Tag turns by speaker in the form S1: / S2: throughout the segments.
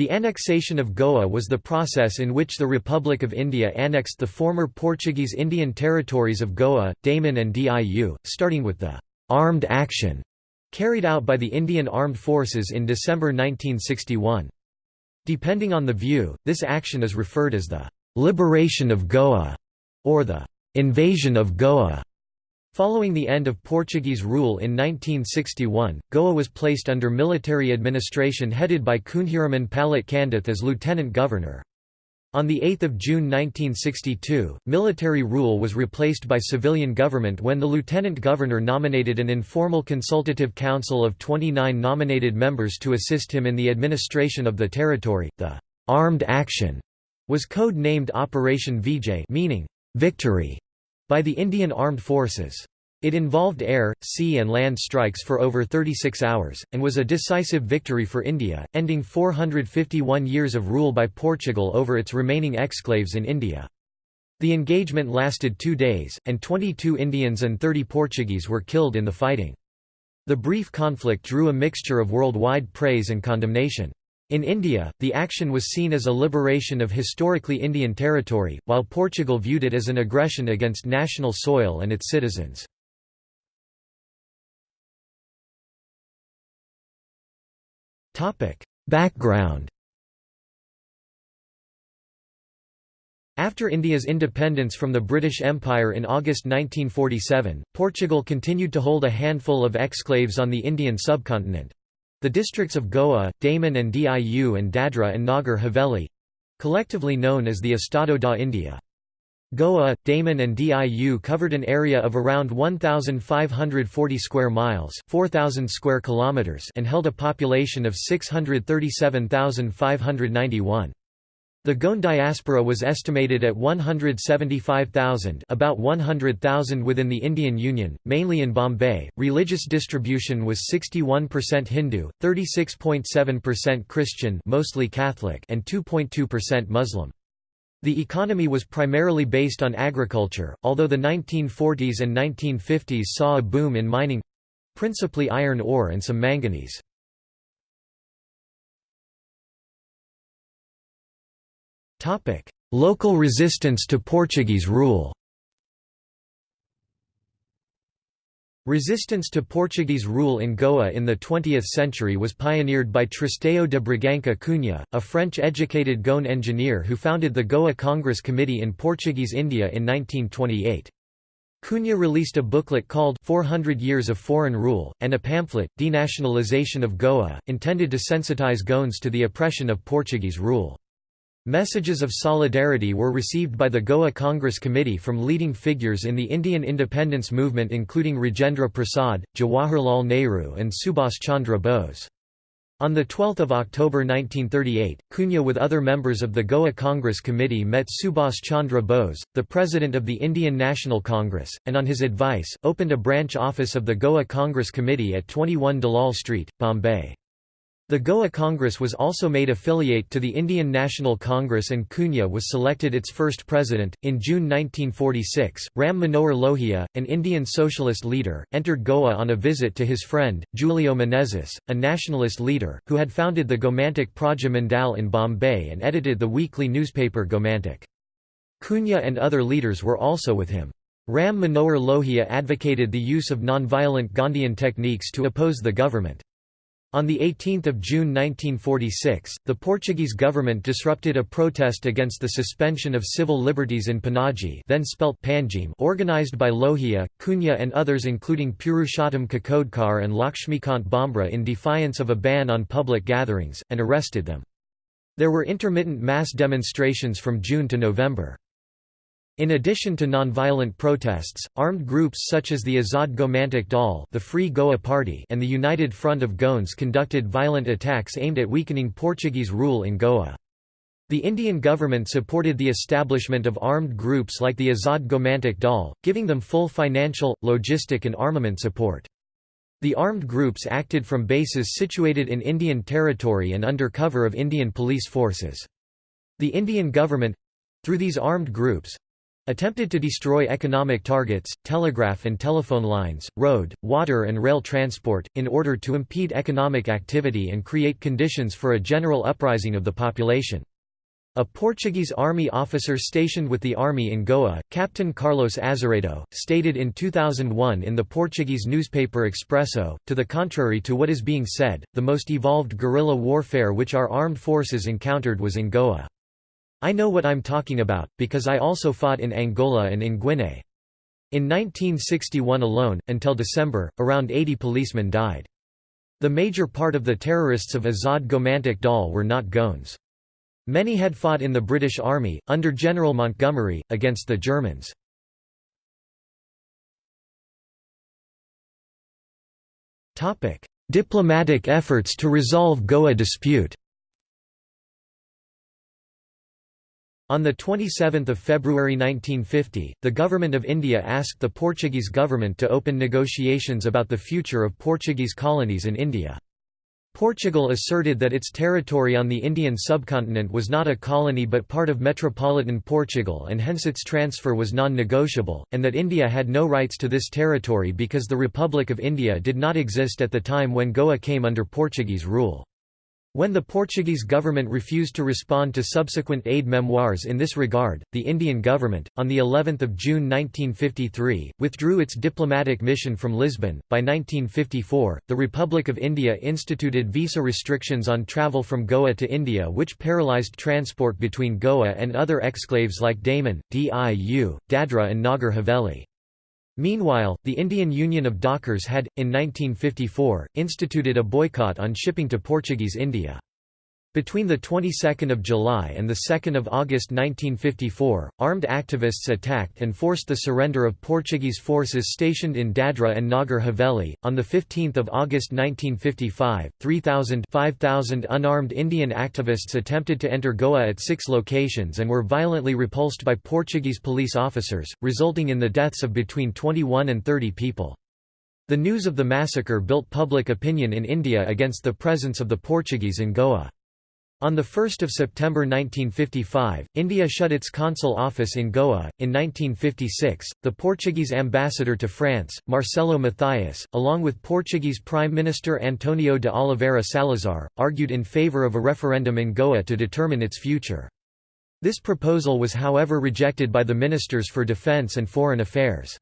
S1: The annexation of Goa was the process in which the Republic of India annexed the former Portuguese Indian territories of Goa, Daman and Diu, starting with the «armed action» carried out by the Indian Armed Forces in December 1961. Depending on the view, this action is referred as the «liberation of Goa» or the «invasion of Goa». Following the end of Portuguese rule in 1961, Goa was placed under military administration headed by Kunhiraman Palat Candeth as lieutenant governor. On 8 June 1962, military rule was replaced by civilian government when the lieutenant governor nominated an informal consultative council of 29 nominated members to assist him in the administration of the territory. The armed action was code-named Operation Vijay meaning victory by the Indian Armed Forces. It involved air, sea and land strikes for over 36 hours, and was a decisive victory for India, ending 451 years of rule by Portugal over its remaining exclaves in India. The engagement lasted two days, and 22 Indians and 30 Portuguese were killed in the fighting. The brief conflict drew a mixture of worldwide praise and condemnation. In India, the action was seen as a liberation of historically Indian territory, while Portugal viewed it as an aggression against national soil and its citizens. Background After India's independence from the British Empire in August 1947, Portugal continued to hold a handful of exclaves on the Indian subcontinent, the districts of Goa, Daman and Diu and Dadra and Nagar Haveli collectively known as the Estado da India. Goa, Daman and Diu covered an area of around 1,540 square miles 4,000 square kilometers and held a population of 637,591. The Goan diaspora was estimated at 175,000 about 100,000 within the Indian Union, mainly in Bombay. Religious distribution was 61% Hindu, 36.7% Christian mostly Catholic and 2.2% Muslim. The economy was primarily based on agriculture, although the 1940s and 1950s saw a boom in mining—principally iron ore and some manganese. Local resistance to Portuguese rule Resistance to Portuguese rule in Goa in the 20th century was pioneered by Tristão de Bragança Cunha, a French-educated Goan engineer who founded the Goa Congress Committee in Portuguese India in 1928. Cunha released a booklet called 400 Years of Foreign Rule, and a pamphlet, Denationalization of Goa, intended to sensitize Goans to the oppression of Portuguese rule. Messages of solidarity were received by the Goa Congress Committee from leading figures in the Indian independence movement including Rajendra Prasad, Jawaharlal Nehru and Subhas Chandra Bose. On 12 October 1938, Cunha with other members of the Goa Congress Committee met Subhas Chandra Bose, the president of the Indian National Congress, and on his advice, opened a branch office of the Goa Congress Committee at 21 Dalal Street, Bombay. The Goa Congress was also made affiliate to the Indian National Congress and Cunha was selected its first president. In June 1946, Ram Manohar Lohia, an Indian socialist leader, entered Goa on a visit to his friend, Julio Menezes, a nationalist leader, who had founded the Gomantak Praja Mandal in Bombay and edited the weekly newspaper Gomantak. Cunha and other leaders were also with him. Ram Manohar Lohia advocated the use of nonviolent Gandhian techniques to oppose the government. On 18 June 1946, the Portuguese government disrupted a protest against the suspension of civil liberties in Panaji then spelt Panjim organized by Lohia, Cunha and others including Purushottam Kakodkar and Lakshmikant Bhembre in defiance of a ban on public gatherings, and arrested them. There were intermittent mass demonstrations from June to November. In addition to nonviolent protests, armed groups such as the Azad Gomantak Dal the Free Goa Party and the United Front of Goans conducted violent attacks aimed at weakening Portuguese rule in Goa. The Indian government supported the establishment of armed groups like the Azad Gomantak Dal, giving them full financial, logistic and armament support. The armed groups acted from bases situated in Indian territory and under cover of Indian police forces. The Indian government—through these armed groups, attempted to destroy economic targets, telegraph and telephone lines, road, water and rail transport, in order to impede economic activity and create conditions for a general uprising of the population. A Portuguese army officer stationed with the army in Goa, Captain Carlos Azeredo, stated in 2001 in the Portuguese newspaper Expresso, to the contrary to what is being said, the most evolved guerrilla warfare which our armed forces encountered was in Goa. I know what I'm talking about, because I also fought in Angola and in Guinea. In 1961 alone, until December, around 80 policemen died. The major part of the terrorists of Azad Gomantak Dal were not Goans. Many had fought in the British Army, under General Montgomery, against the Germans. Diplomatic efforts to resolve Goa dispute On 27 February 1950, the Government of India asked the Portuguese government to open negotiations about the future of Portuguese colonies in India. Portugal asserted that its territory on the Indian subcontinent was not a colony but part of metropolitan Portugal and hence its transfer was non-negotiable, and that India had no rights to this territory because the Republic of India did not exist at the time when Goa came under Portuguese rule. When the Portuguese government refused to respond to subsequent aid memoirs in this regard, the Indian government, on the 11th of June 1953, withdrew its diplomatic mission from Lisbon. By 1954, the Republic of India instituted visa restrictions on travel from Goa to India which paralysed transport between Goa and other exclaves like Daman, Diu, Dadra and Nagar Haveli. Meanwhile, the Indian Union of Dockers had, in 1954, instituted a boycott on shipping to Portuguese India. Between the 22nd of July and the 2nd of August 1954, armed activists attacked and forced the surrender of Portuguese forces stationed in Dadra and Nagar Haveli. On the 15th of August 1955, 3,000 5,000 unarmed Indian activists attempted to enter Goa at 6 locations and were violently repulsed by Portuguese police officers, resulting in the deaths of between 21 and 30 people. The news of the massacre built public opinion in India against the presence of the Portuguese in Goa. On 1 September 1955, India shut its consul office in Goa. In 1956, the Portuguese ambassador to France, Marcelo Mathias, along with Portuguese Prime Minister Antonio de Oliveira Salazar, argued in favour of a referendum in Goa to determine its future. This proposal was however rejected by the Ministers for Defence and Foreign Affairs.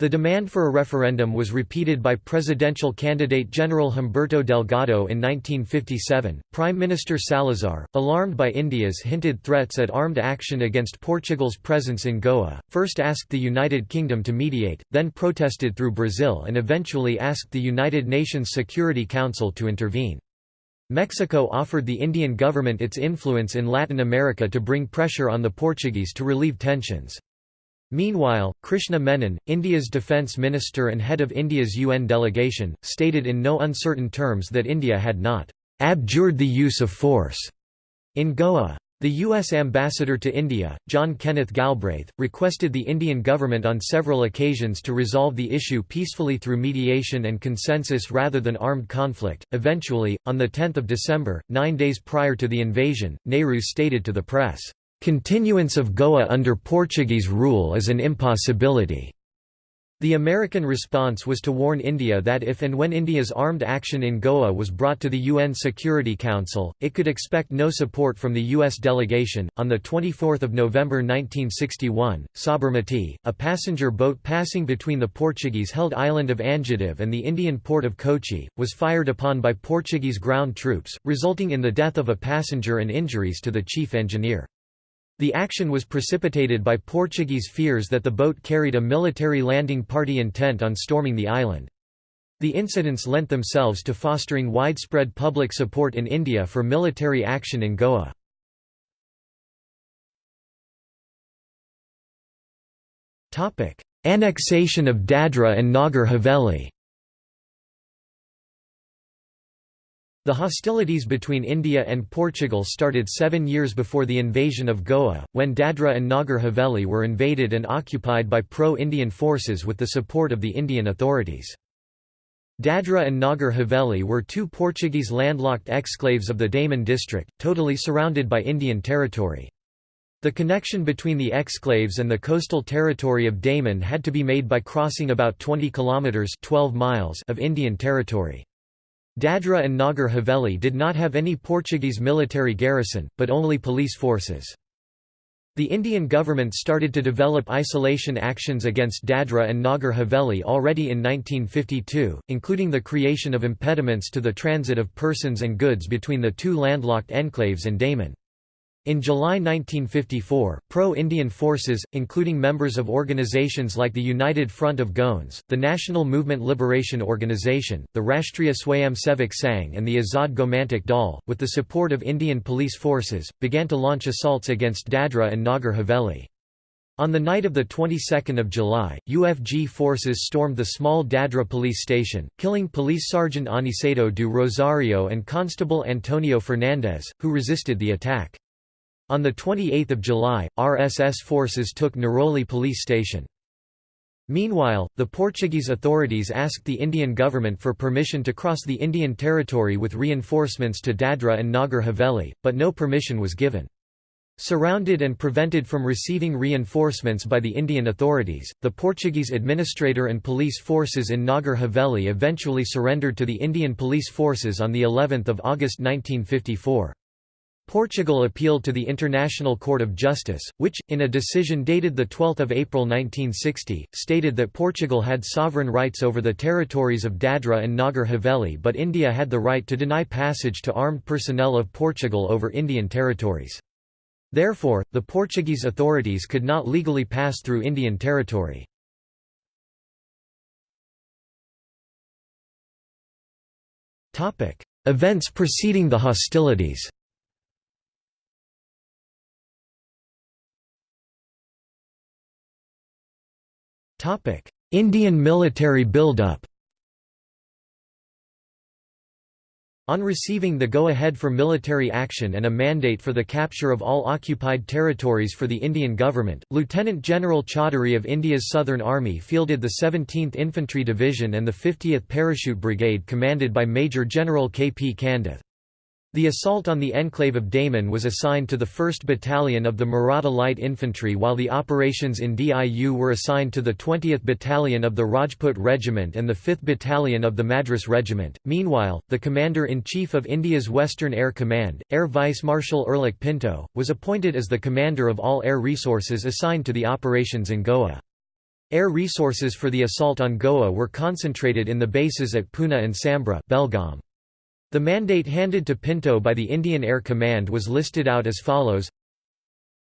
S1: The demand for a referendum was repeated by presidential candidate General Humberto Delgado in 1957. Prime Minister Salazar, alarmed by India's hinted threats at armed action against Portugal's presence in Goa, first asked the United Kingdom to mediate, then protested through Brazil and eventually asked the United Nations Security Council to intervene. Mexico offered the Indian government its influence in Latin America to bring pressure on the Portuguese to relieve tensions. Meanwhile, Krishna Menon, India's defence minister and head of India's UN delegation, stated in no uncertain terms that India had not «abjured the use of force» in Goa. The U.S. ambassador to India, John Kenneth Galbraith, requested the Indian government on several occasions to resolve the issue peacefully through mediation and consensus rather than armed conflict. Eventually, on 10 December, nine days prior to the invasion, Nehru stated to the press, Continuance of Goa under Portuguese rule is an impossibility. The American response was to warn India that if and when India's armed action in Goa was brought to the UN Security Council, it could expect no support from the U.S. delegation. On 24 November 1961, Sabarmati, a passenger boat passing between the Portuguese held island of Anjadip and the Indian port of Kochi, was fired upon by Portuguese ground troops, resulting in the death of a passenger and injuries to the chief engineer. The action was precipitated by Portuguese fears that the boat carried a military landing party intent on storming the island. The incidents lent themselves to fostering widespread public support in India for military action in Goa. Annexation of Dadra and Nagar Haveli The hostilities between India and Portugal started seven years before the invasion of Goa, when Dadra and Nagar Haveli were invaded and occupied by pro-Indian forces with the support of the Indian authorities. Dadra and Nagar Haveli were two Portuguese landlocked exclaves of the Daman district, totally surrounded by Indian territory. The connection between the exclaves and the coastal territory of Daman had to be made by crossing about 20 kilometers 12 miles of Indian territory. Dadra and Nagar Haveli did not have any Portuguese military garrison, but only police forces. The Indian government started to develop isolation actions against Dadra and Nagar Haveli already in 1952, including the creation of impediments to the transit of persons and goods between the two landlocked enclaves and Daman. In July 1954, pro-Indian forces, including members of organizations like the United Front of Goans, the National Movement Liberation Organization, the Rashtriya Swayamsevak Sangh and the Azad Gomantak Dal, with the support of Indian police forces, began to launch assaults against Dadra and Nagar Haveli. On the night of the 22nd of July, UFG forces stormed the small Dadra police station, killing Police Sergeant Aniceto do Rosario and Constable Antonio Fernandez, who resisted the attack. On 28 July, RSS forces took Naroli police station. Meanwhile, the Portuguese authorities asked the Indian government for permission to cross the Indian territory with reinforcements to Dadra and Nagar Haveli, but no permission was given. Surrounded and prevented from receiving reinforcements by the Indian authorities, the Portuguese administrator and police forces in Nagar Haveli eventually surrendered to the Indian police forces on of August 1954. Portugal appealed to the International Court of Justice, which, in a decision dated 12 April 1960, stated that Portugal had sovereign rights over the territories of Dadra and Nagar Haveli but India had the right to deny passage to armed personnel of Portugal over Indian territories. Therefore, the Portuguese authorities could not legally pass through Indian territory. Events preceding the hostilities Indian military build-up On receiving the go-ahead for military action and a mandate for the capture of all occupied territories for the Indian government, Lieutenant General Chaudhary of India's Southern Army fielded the 17th Infantry Division and the 50th Parachute Brigade commanded by Major General K. P. Candeth. The assault on the enclave of Daman was assigned to the 1st Battalion of the Maratha Light Infantry while the operations in DIU were assigned to the 20th Battalion of the Rajput Regiment and the 5th Battalion of the Madras Regiment. Meanwhile, the Commander-in-Chief of India's Western Air Command, Air Vice Marshal Erlic Pinto, was appointed as the commander of all air resources assigned to the operations in Goa. Air resources for the assault on Goa were concentrated in the bases at Pune and Sambra Belgaum. The mandate handed to Pinto by the Indian Air Command was listed out as follows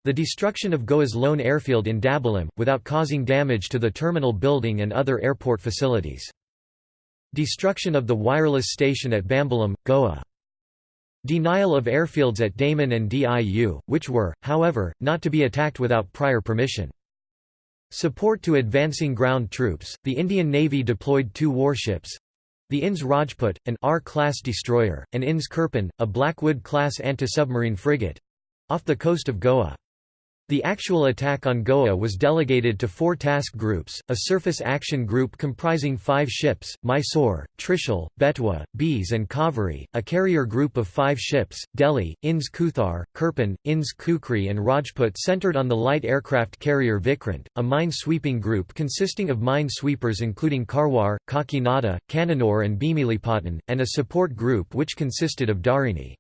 S1: the destruction of Goa's lone airfield in Dabolim, without causing damage to the terminal building and other airport facilities. Destruction of the wireless station at Bambolim, Goa. Denial of airfields at Daman and Diu, which were, however, not to be attacked without prior permission. Support to advancing ground troops, the Indian Navy deployed two warships, the INS Rajput, an R-class destroyer, and INS Kirpan, a Blackwood-class anti-submarine frigate—off the coast of Goa. The actual attack on Goa was delegated to four task groups, a surface action group comprising five ships, Mysore, Trishul, Betwa, Beas and Kaveri, a carrier group of five ships, Delhi, INS Kuthar, Kirpan, INS Kukri and Rajput centered on the light aircraft carrier Vikrant, a mine-sweeping group consisting of mine sweepers including Karwar, Kakinada, Kannanur and Bhimilipattan, and a support group which consisted of Dharini.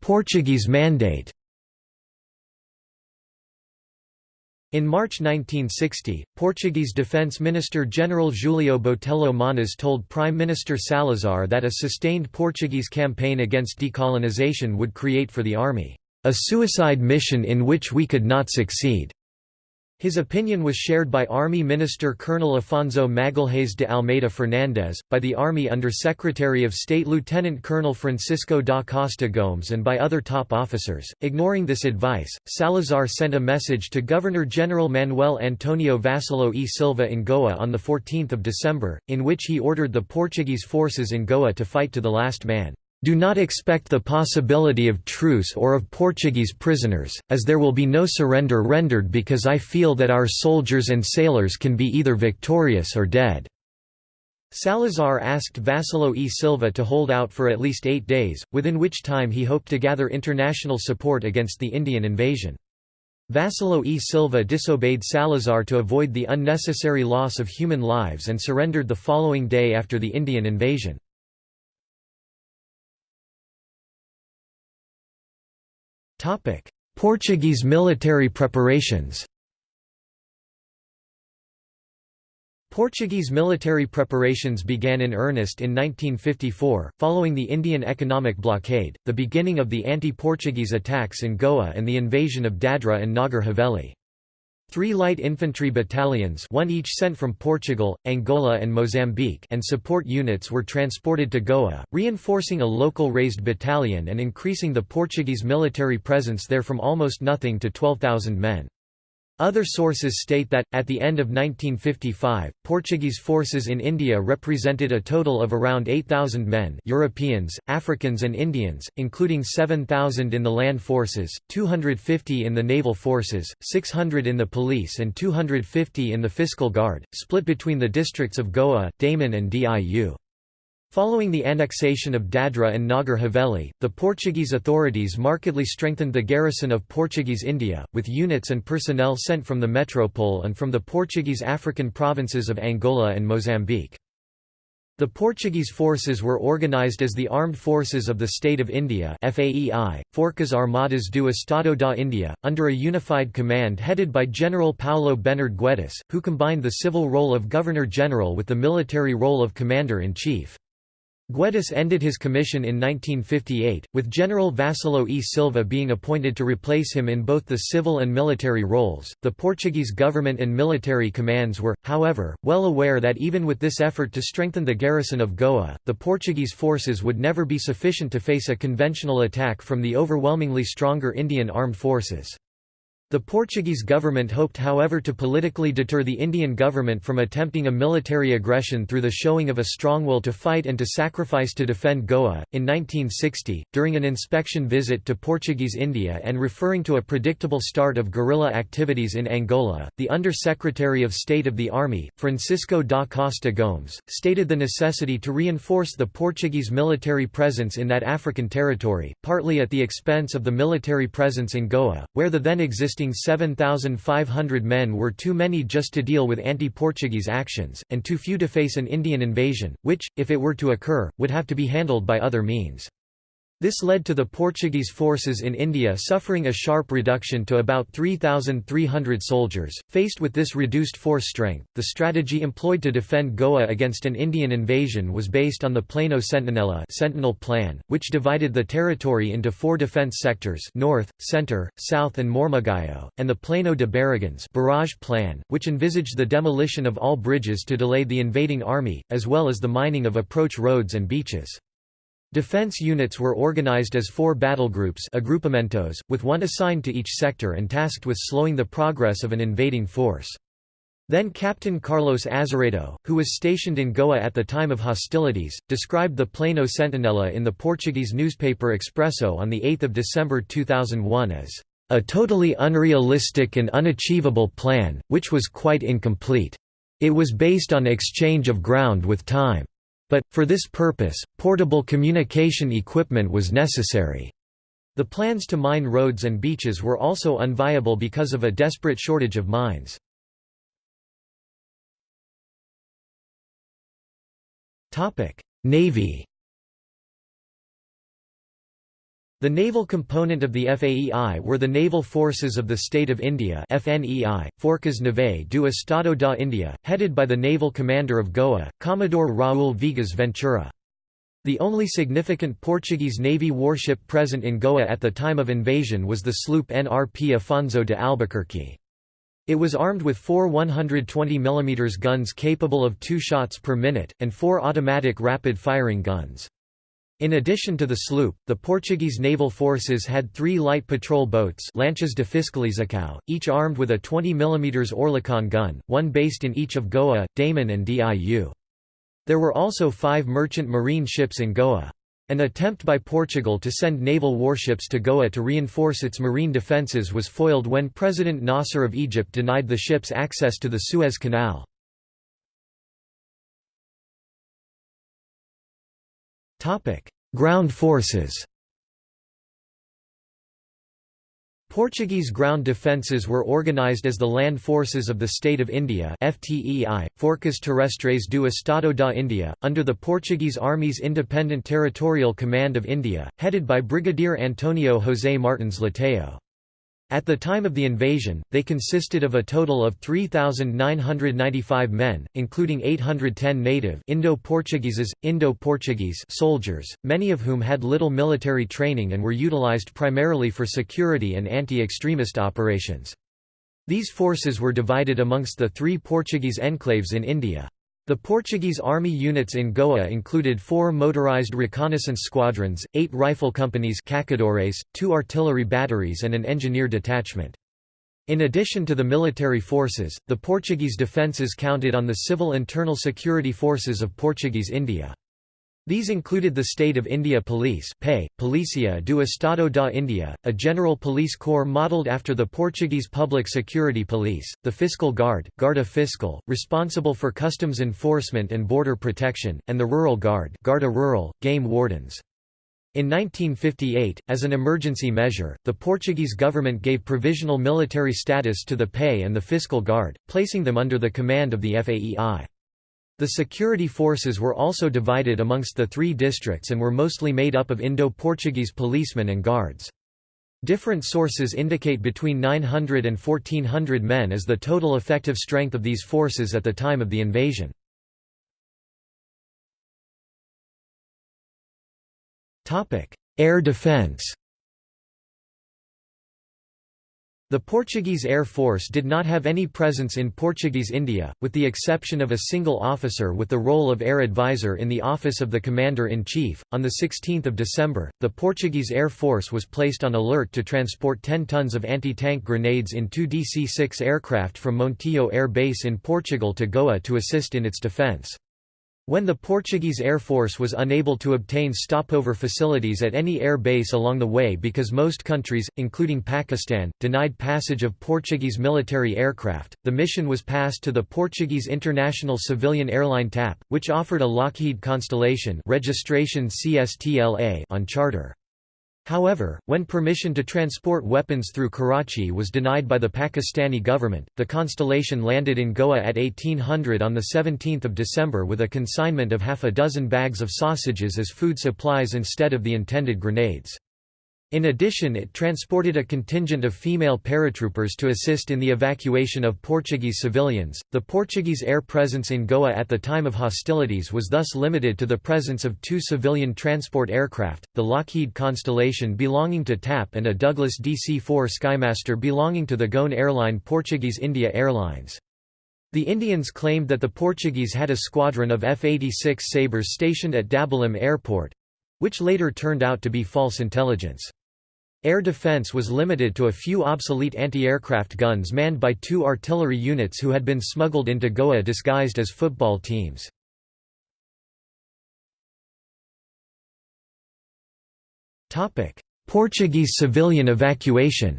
S1: Portuguese Mandate In March 1960, Portuguese Defence Minister General Julio Botelho Moniz told Prime Minister Salazar that a sustained Portuguese campaign against decolonization would create for the army, "...a suicide mission in which we could not succeed." His opinion was shared by Army Minister Colonel Afonso Magalhães de Almeida Fernandes, by the Army Under Secretary of State Lieutenant Colonel Francisco da Costa Gomes and by other top officers. Ignoring this advice, Salazar sent a message to Governor-General Manuel Antonio Vassallo e Silva in Goa on 14 December, in which he ordered the Portuguese forces in Goa to fight to the last man. Do not expect the possibility of truce or of Portuguese prisoners, as there will be no surrender rendered because I feel that our soldiers and sailors can be either victorious or dead." Salazar asked Vassallo E. Silva to hold out for at least eight days, within which time he hoped to gather international support against the Indian invasion. Vassallo E. Silva disobeyed Salazar to avoid the unnecessary loss of human lives and surrendered the following day after the Indian invasion. Portuguese military preparations Portuguese military preparations began in earnest in 1954, following the Indian economic blockade, the beginning of the anti-Portuguese attacks in Goa and the invasion of Dadra and Nagar Haveli. Three light infantry battalions one each sent from Portugal, Angola and Mozambique and support units were transported to Goa, reinforcing a local raised battalion and increasing the Portuguese military presence there from almost nothing to 12,000 men. Other sources state that, at the end of 1955, Portuguese forces in India represented a total of around 8,000 men Europeans, Africans and Indians, including 7,000 in the land forces, 250 in the naval forces, 600 in the police and 250 in the fiscal guard, split between the districts of Goa, Daman and Diu. Following the annexation of Dadra and Nagar Haveli, the Portuguese authorities markedly strengthened the garrison of Portuguese India, with units and personnel sent from the metropole and from the Portuguese African provinces of Angola and Mozambique. The Portuguese forces were organised as the Armed Forces of the State of India FAEI, Forças Armadas do Estado da India, under a unified command headed by General Paulo Bénard Guedes, who combined the civil role of Governor-General with the military role of Commander-in-Chief. Guedes ended his commission in 1958, with General Vassallo E. Silva being appointed to replace him in both the civil and military roles. The Portuguese government and military commands were, however, well aware that even with this effort to strengthen the garrison of Goa, the Portuguese forces would never be sufficient to face a conventional attack from the overwhelmingly stronger Indian armed forces. The Portuguese government hoped however to politically deter the Indian government from attempting a military aggression through the showing of a strong will to fight and to sacrifice to defend Goa. In 1960, during an inspection visit to Portuguese India and referring to a predictable start of guerrilla activities in Angola, the Under-Secretary of State of the Army, Francisco da Costa Gomes, stated the necessity to reinforce the Portuguese military presence in that African territory, partly at the expense of the military presence in Goa, where the then existing 7,500 men were too many just to deal with anti-Portuguese actions, and too few to face an Indian invasion, which, if it were to occur, would have to be handled by other means. This led to the Portuguese forces in India suffering a sharp reduction to about 3,300 soldiers. Faced with this reduced force strength, the strategy employed to defend Goa against an Indian invasion was based on the Plano Sentinela Sentinel Plan, which divided the territory into four defence sectors north, centre, south and Mormugao, and the Plano de Barragens barrage plan, which envisaged the demolition of all bridges to delay the invading army, as well as the mining of approach roads and beaches. Defense units were organized as four battle groups agrupamentos, with one assigned to each sector and tasked with slowing the progress of an invading force. Then Captain Carlos Azeredo, who was stationed in Goa at the time of hostilities, described the Plano Sentinela in the Portuguese newspaper Expresso on 8 December 2001 as a totally unrealistic and unachievable plan, which was quite incomplete. It was based on exchange of ground with time. But, for this purpose, portable communication equipment was necessary. The plans to mine roads and beaches were also unviable because of a desperate shortage of mines. Navy The naval component of the FAEI were the naval forces of the State of India FNEI, Forças Navais do Estado da India, headed by the naval commander of Goa, Commodore Raul Viegas Ventura. The only significant Portuguese Navy warship present in Goa at the time of invasion was the sloop NRP Afonso de Albuquerque. It was armed with four 120 mm guns capable of two shots per minute, and four automatic rapid-firing guns. In addition to the sloop, the Portuguese naval forces had three light patrol boats lanchas de fiscalização, each armed with a 20 mm Oerlikon gun, one based in each of Goa, Daman and Diu. There were also five merchant marine ships in Goa. An attempt by Portugal to send naval warships to Goa to reinforce its marine defences was foiled when President Nasser of Egypt denied the ships access to the Suez Canal. Ground forces Portuguese ground defences were organised as the Land Forces of the State of India FTEI, Forças Terrestres do Estado da India, under the Portuguese Army's Independent Territorial Command of India, headed by Brigadier Antonio José Martins Leitão. At the time of the invasion, they consisted of a total of 3,995 men, including 810 native Indo-Portugueses, Indo-Portuguese soldiers, many of whom had little military training and were utilized primarily for security and anti-extremist operations. These forces were divided amongst the three Portuguese enclaves in India. The Portuguese army units in Goa included four motorized reconnaissance squadrons, eight rifle companies two artillery batteries and an engineer detachment. In addition to the military forces, the Portuguese defences counted on the civil internal security forces of Portuguese India. These included the State of India Police PEI, Polícia do Estado da India, a general police corps modelled after the Portuguese Public Security Police, the Fiscal Guard Guarda Fiscal, responsible for customs enforcement and border protection, and the Rural Guard Guarda Rural, game wardens. In 1958, as an emergency measure, the Portuguese government gave provisional military status to the PEI and the Fiscal Guard, placing them under the command of the FAEI. The security forces were also divided amongst the three districts and were mostly made up of Indo-Portuguese policemen and guards. Different sources indicate between 900 and 1400 men as the total effective strength of these forces at the time of the invasion. Air defense The Portuguese Air Force did not have any presence in Portuguese India, with the exception of a single officer with the role of air advisor in the office of the Commander-in-Chief. On 16 December, the Portuguese Air Force was placed on alert to transport 10 tons of anti-tank grenades in two DC-6 aircraft from Montijo Air Base in Portugal to Goa to assist in its defence. When the Portuguese Air Force was unable to obtain stopover facilities at any air base along the way because most countries, including Pakistan, denied passage of Portuguese military aircraft, the mission was passed to the Portuguese International Civilian Airline TAP, which offered a Lockheed Constellation registration CSTLA on charter. However, when permission to transport weapons through Karachi was denied by the Pakistani government, the Constellation landed in Goa at 1800 on 17 December with a consignment of half a dozen bags of sausages as food supplies instead of the intended grenades. In addition it transported a contingent of female paratroopers to assist in the evacuation of Portuguese civilians. The Portuguese air presence in Goa at the time of hostilities was thus limited to the presence of two civilian transport aircraft, the Lockheed Constellation belonging to TAP and a Douglas DC-4 Skymaster belonging to the Goan airline Portuguese India Airlines. The Indians claimed that the Portuguese had a squadron of F-86 Sabres stationed at Dabolim Airport—which later turned out to be false intelligence. Air defense was limited to a few obsolete anti-aircraft guns manned by two artillery units who had been smuggled into Goa disguised as football teams. Portuguese civilian evacuation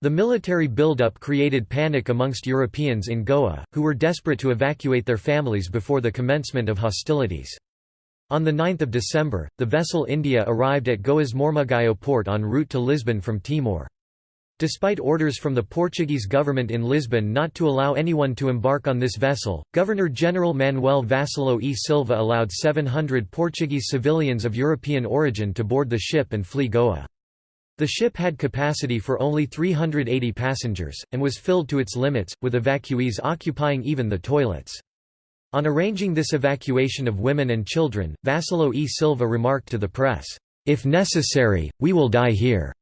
S1: The military buildup created panic amongst Europeans in Goa, who were desperate to evacuate their families before the commencement of hostilities. On 9 December, the vessel India arrived at Goa's Mormugao port en route to Lisbon from Timor. Despite orders from the Portuguese government in Lisbon not to allow anyone to embark on this vessel, Governor-General Manuel Vassallo e Silva allowed 700 Portuguese civilians of European origin to board the ship and flee Goa. The ship had capacity for only 380 passengers, and was filled to its limits, with evacuees occupying even the toilets. On arranging this evacuation of women and children, Vassallo e Silva remarked to the press, "'If necessary, we will die here.'"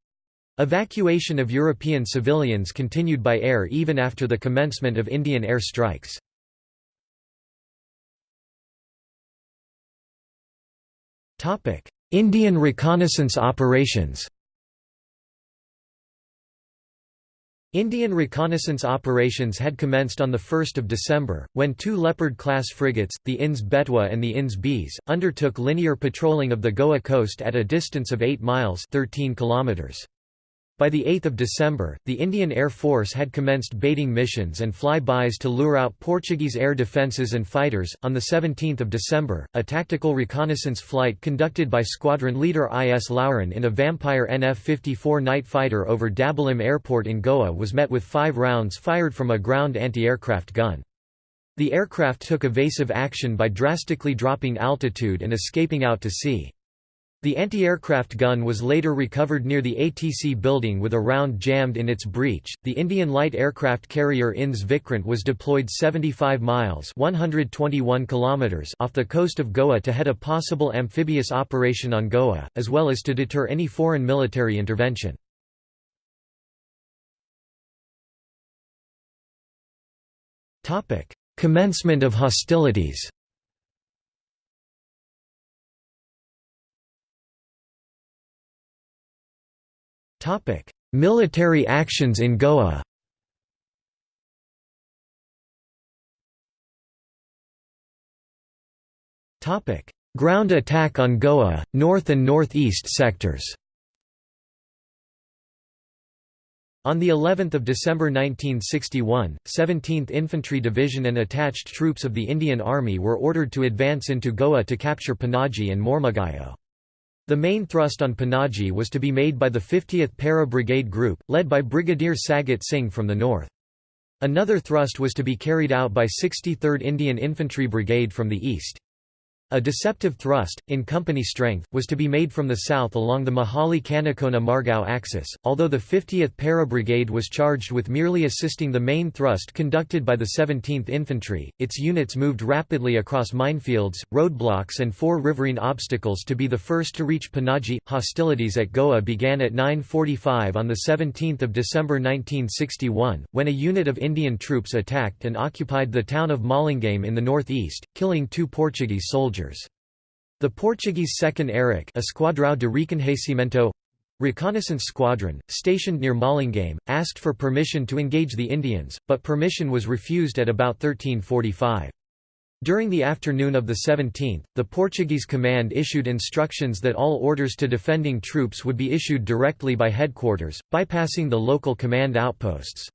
S1: Evacuation of European civilians continued by air even after the commencement of Indian air strikes. Indian reconnaissance operations Indian reconnaissance operations had commenced on 1 December, when two Leopard-class frigates, the INS Betwa and the INS Beas, undertook linear patrolling of the Goa coast at a distance of 8 miles 13 kilometers. By 8 December, the Indian Air Force had commenced baiting missions and fly-bys to lure out Portuguese air defences and fighters. On 17 December, a tactical reconnaissance flight conducted by squadron leader I.S. Loughran in a Vampire NF-54 night fighter over Dabolim Airport in Goa was met with five rounds fired from a ground anti-aircraft gun. The aircraft took evasive action by drastically dropping altitude and escaping out to sea. The anti-aircraft gun was later recovered near the ATC building with a round jammed in its breech. The Indian light aircraft carrier INS Vikrant was deployed 75 miles (121 kilometers) off the coast of Goa to head a possible amphibious operation on Goa, as well as to deter any foreign military intervention. Topic: Commencement of hostilities. Military actions in Goa Ground attack on Goa, north and northeast sectors On the 11th of December 1961, 17th Infantry Division and attached troops of the Indian Army were ordered to advance into Goa to capture Panaji and Mormugao. The main thrust on Panaji was to be made by the 50th Para Brigade Group, led by Brigadier Sagat Singh from the north. Another thrust was to be carried out by 63rd Indian Infantry Brigade from the east. A deceptive thrust, in company strength, was to be made from the south along the Majali-Canacona-Margao axis, although the 50th Para Brigade was charged with merely assisting the main thrust conducted by the 17th Infantry, its units moved rapidly across minefields, roadblocks and four riverine obstacles to be the first to reach Panaji. Hostilities at Goa began at 9.45 on 17 December 1961, when a unit of Indian troops attacked and occupied the town of Malingame in the northeast, killing two Portuguese soldiers soldiers. The Portuguese 2nd EREC Esquadrão de Reconhecimento reconnaissance squadron, stationed near Malingame, asked for permission to engage the Indians, but permission was refused at about 1345. During the afternoon of the 17th, the Portuguese command issued instructions that all orders to defending troops would be issued directly by headquarters, bypassing the local command outposts.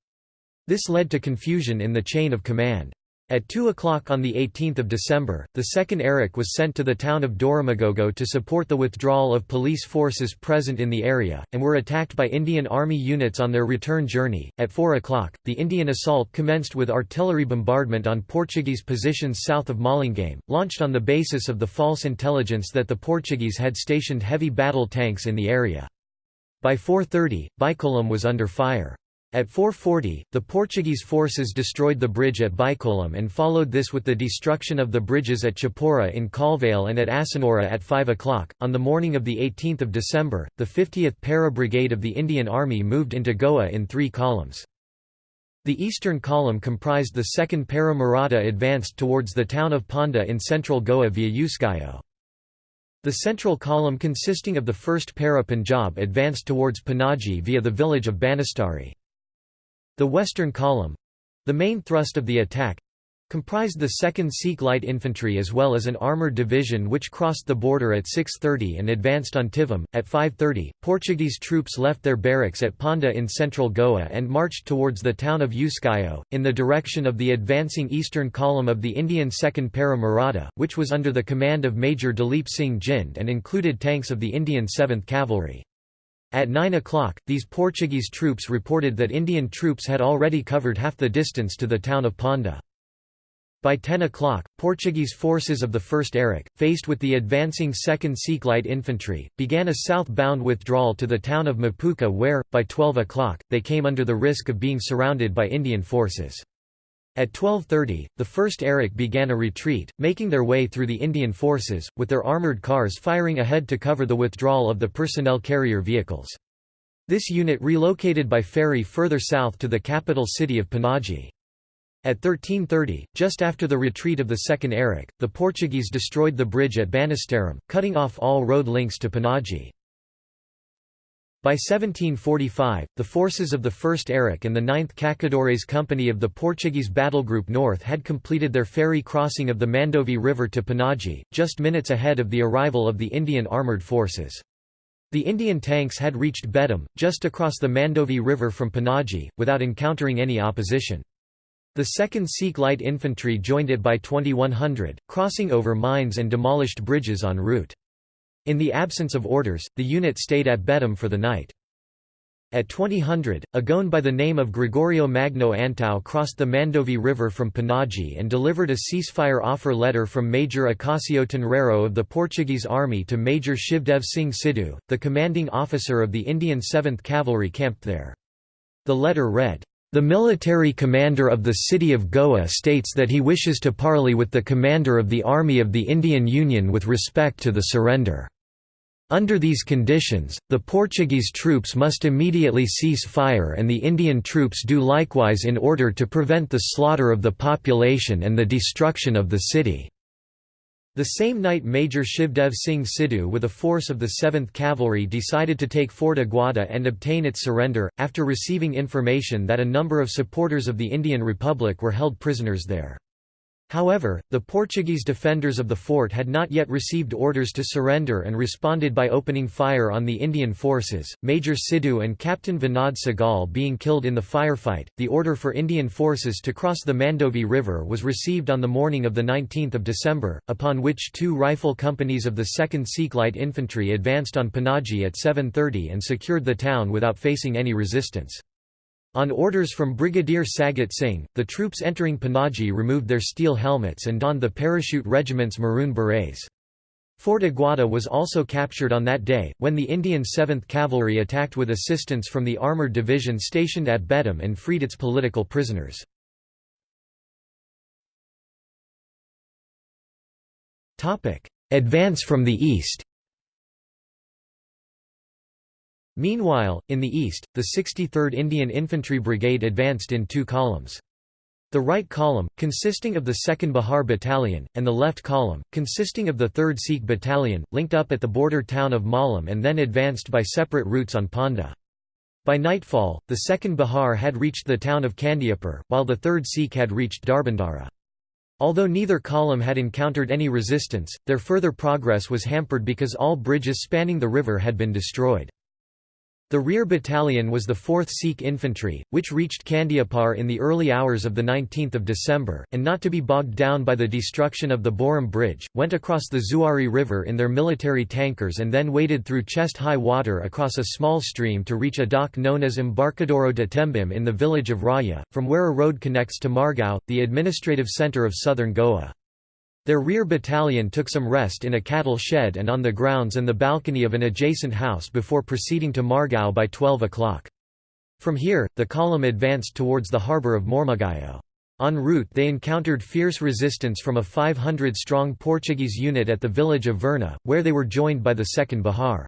S1: This led to confusion in the chain of command. At 2 o'clock on 18 December, the 2nd EREC was sent to the town of Doramagogo to support the withdrawal of police forces present in the area, and were attacked by Indian Army units on their return journey. At 4 o'clock, the Indian assault commenced with artillery bombardment on Portuguese positions south of Malingame, launched on the basis of the false intelligence that the Portuguese had stationed heavy battle tanks in the area. By 4.30, Bicholim was under fire. At 440, the Portuguese forces destroyed the bridge at Bicholim and followed this with the destruction of the bridges at Chapora in Colvale and at Assonora at 5 o'clock. On the morning of 18 December, the 50th Para Brigade of the Indian Army moved into Goa in three columns. The eastern column comprised the 2nd Para Maratha advanced towards the town of Ponda in central Goa via Uskayo. The central column consisting of the 1st Para Punjab advanced towards Panaji via the village of Banastarim. The western column—the main thrust of the attack, comprised the 2nd Sikh Light Infantry as well as an armoured division which crossed the border at 6.30 and advanced on Tivim. At 5.30, Portuguese troops left their barracks at Ponda in central Goa and marched towards the town of Uskayo, in the direction of the advancing eastern column of the Indian 2nd Para Maratha, which was under the command of Major Dalip Singh Jind and included tanks of the Indian 7th Cavalry. At 9 o'clock, these Portuguese troops reported that Indian troops had already covered half the distance to the town of Ponda. By 10 o'clock, Portuguese forces of the 1st EREC, faced with the advancing 2nd Sikh Light Infantry, began a southbound withdrawal to the town of Mapusa where, by 12 o'clock, they came under the risk of being surrounded by Indian forces. At 12.30, the 1st EREC began a retreat, making their way through the Indian forces, with their armoured cars firing ahead to cover the withdrawal of the personnel carrier vehicles. This unit relocated by ferry further south to the capital city of Panaji. At 13.30, just after the retreat of the 2nd EREC, the Portuguese destroyed the bridge at Banastarim, cutting off all road links to Panaji. By 1745, the forces of the 1st EREC and the 9th Cacadores Company of the Portuguese Battle Group North had completed their ferry crossing of the Mandovi River to Panaji, just minutes ahead of the arrival of the Indian armoured forces. The Indian tanks had reached Betim, just across the Mandovi River from Panaji, without encountering any opposition. The 2nd Sikh Light Infantry joined it by 2100, crossing over mines and demolished bridges en route. In the absence of orders, the unit stayed at Betim for the night. At 2000, a Goan by the name of Gregorio Magno Antão crossed the Mandovi River from Panaji and delivered a ceasefire offer letter from Major Acácio Tenreiro of the Portuguese army to Major Shivdev Singh Sidhu, the commanding officer of the Indian 7th Cavalry camped there. The letter read, "...the military commander of the city of Goa states that he wishes to parley with the commander of the Army of the Indian Union with respect to the surrender." Under these conditions, the Portuguese troops must immediately cease fire and the Indian troops do likewise in order to prevent the slaughter of the population and the destruction of the city. The same night Major Shivdev Singh Sidhu with a force of the 7th Cavalry decided to take Fort Aguada and obtain its surrender, after receiving information that a number of supporters of the Indian Republic were held prisoners there. However, the Portuguese defenders of the fort had not yet received orders to surrender and responded by opening fire on the Indian forces, Major Sidhu and Captain Vinod Sehgal being killed in the firefight. The order for Indian forces to cross the Mandovi River was received on the morning of 19 December, upon which two rifle companies of the 2nd Sikh Light Infantry advanced on Panaji at 7.30 and secured the town without facing any resistance. On orders from Brigadier Sagat Singh, the troops entering Panaji removed their steel helmets and donned the parachute regiment's maroon berets. Fort Aguada was also captured on that day, when the Indian 7th Cavalry attacked with assistance from the armoured division stationed at Betim and freed its political prisoners. Advance from the east Meanwhile, in the east, the 63rd Indian Infantry Brigade advanced in two columns. The right column, consisting of the 2nd Bihar Battalion, and the left column, consisting of the 3rd Sikh Battalion, linked up at the border town of Malam and then advanced by separate routes on Ponda. By nightfall, the 2nd Bihar had reached the town of Kandiapur, while the 3rd Sikh had reached Darbandara. Although neither column had encountered any resistance, their further progress was hampered because all bridges spanning the river had been destroyed. The rear battalion was the 4th Sikh Infantry, which reached Kandiapur in the early hours of 19 December, and not to be bogged down by the destruction of the Borim Bridge, went across the Zuari River in their military tankers and then waded through chest-high water across a small stream to reach a dock known as Embarcadero de Tembim in the village of Raya, from where a road connects to Margao, the administrative centre of southern Goa. Their rear battalion took some rest in a cattle shed and on the grounds and the balcony of an adjacent house before proceeding to Margao by 12 o'clock. From here, the column advanced towards the harbour of Mormugao. En route they encountered fierce resistance from a 500-strong Portuguese unit at the village of Verna, where they were joined by the 2nd Bihar.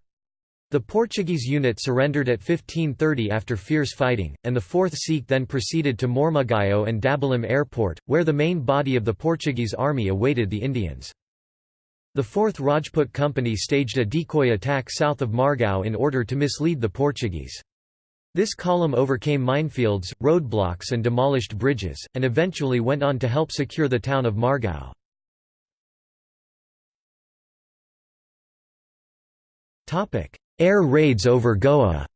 S1: The Portuguese unit surrendered at 1530 after fierce fighting, and the 4th Sikh then proceeded to Mormugao and Dabolim Airport, where the main body of the Portuguese army awaited the Indians. The 4th Rajput Company staged a decoy attack south of Margao in order to mislead the Portuguese. This column overcame minefields, roadblocks and demolished bridges, and eventually went on to help secure the town of Margao. Air raids over Goa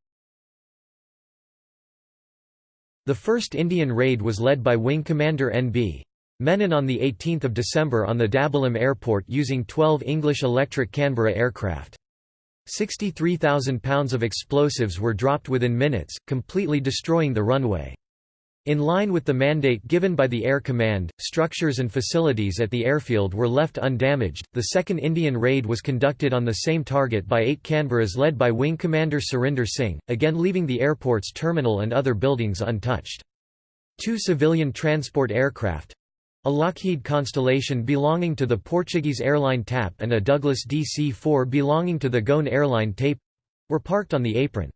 S1: The first Indian raid was led by Wing Commander N.B. Menon on 18 December on the Dabolim airport using 12 English electric Canberra aircraft. 63,000 pounds of explosives were dropped within minutes, completely destroying the runway. In line with the mandate given by the Air Command, structures and facilities at the airfield were left undamaged. The second Indian raid was conducted on the same target by eight Canberras led by Wing Commander Surinder Singh, again leaving the airport's terminal and other buildings untouched. Two civilian transport aircraft a Lockheed Constellation belonging to the Portuguese airline TAP and a Douglas DC-4 belonging to the Goan airline TAIP were parked on the apron.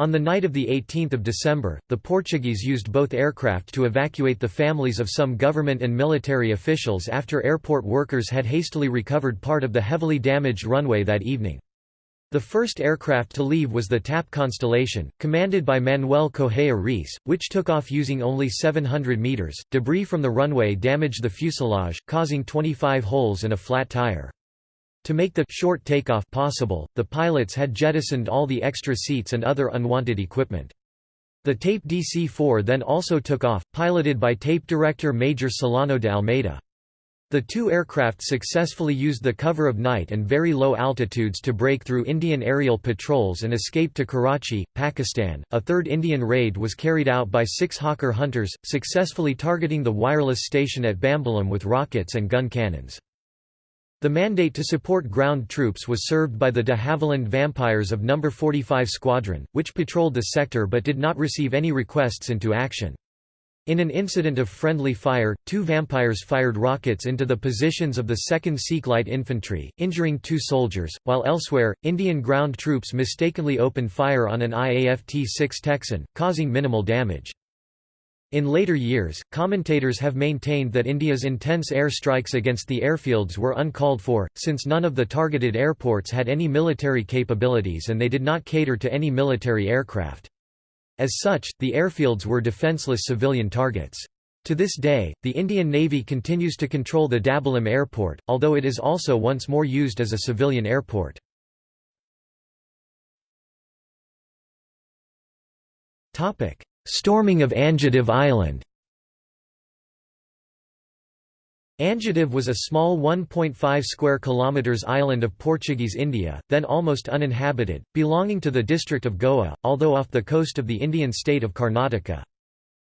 S1: On the night of 18 December, the Portuguese used both aircraft to evacuate the families of some government and military officials after airport workers had hastily recovered part of the heavily damaged runway that evening. The first aircraft to leave was the TAP Constellation, commanded by Manuel Correia Reis, which took off using only 700 meters. Debris from the runway damaged the fuselage, causing 25 holes and a flat tire. To make the short takeoff possible, the pilots had jettisoned all the extra seats and other unwanted equipment. The TAIP DC-4 then also took off, piloted by TAIP director Major Solano de Almeida. The two aircraft successfully used the cover of night and very low altitudes to break through Indian aerial patrols and escape to Karachi, Pakistan. A third Indian raid was carried out by six Hawker hunters, successfully targeting the wireless station at Bambolim with rockets and gun cannons. The mandate to support ground troops was served by the de Havilland Vampires of No. 45 Squadron, which patrolled the sector but did not receive any requests into action. In an incident of friendly fire, two vampires fired rockets into the positions of the 2nd Sikh Light Infantry, injuring two soldiers, while elsewhere, Indian ground troops mistakenly opened fire on an IAF-T-6 Texan, causing minimal damage. In later years, commentators have maintained that India's intense air strikes against the airfields were uncalled for, since none of the targeted airports had any military capabilities and they did not cater to any military aircraft. As such, the airfields were defenceless civilian targets. To this day, the Indian Navy continues to control the Dabolim airport, although it is also once more used as a civilian airport. Storming of Anjadip Island Anjadip was a small 1.5 square kilometers island of Portuguese India, then almost uninhabited, belonging to the district of Goa, although off the coast of the Indian state of Karnataka.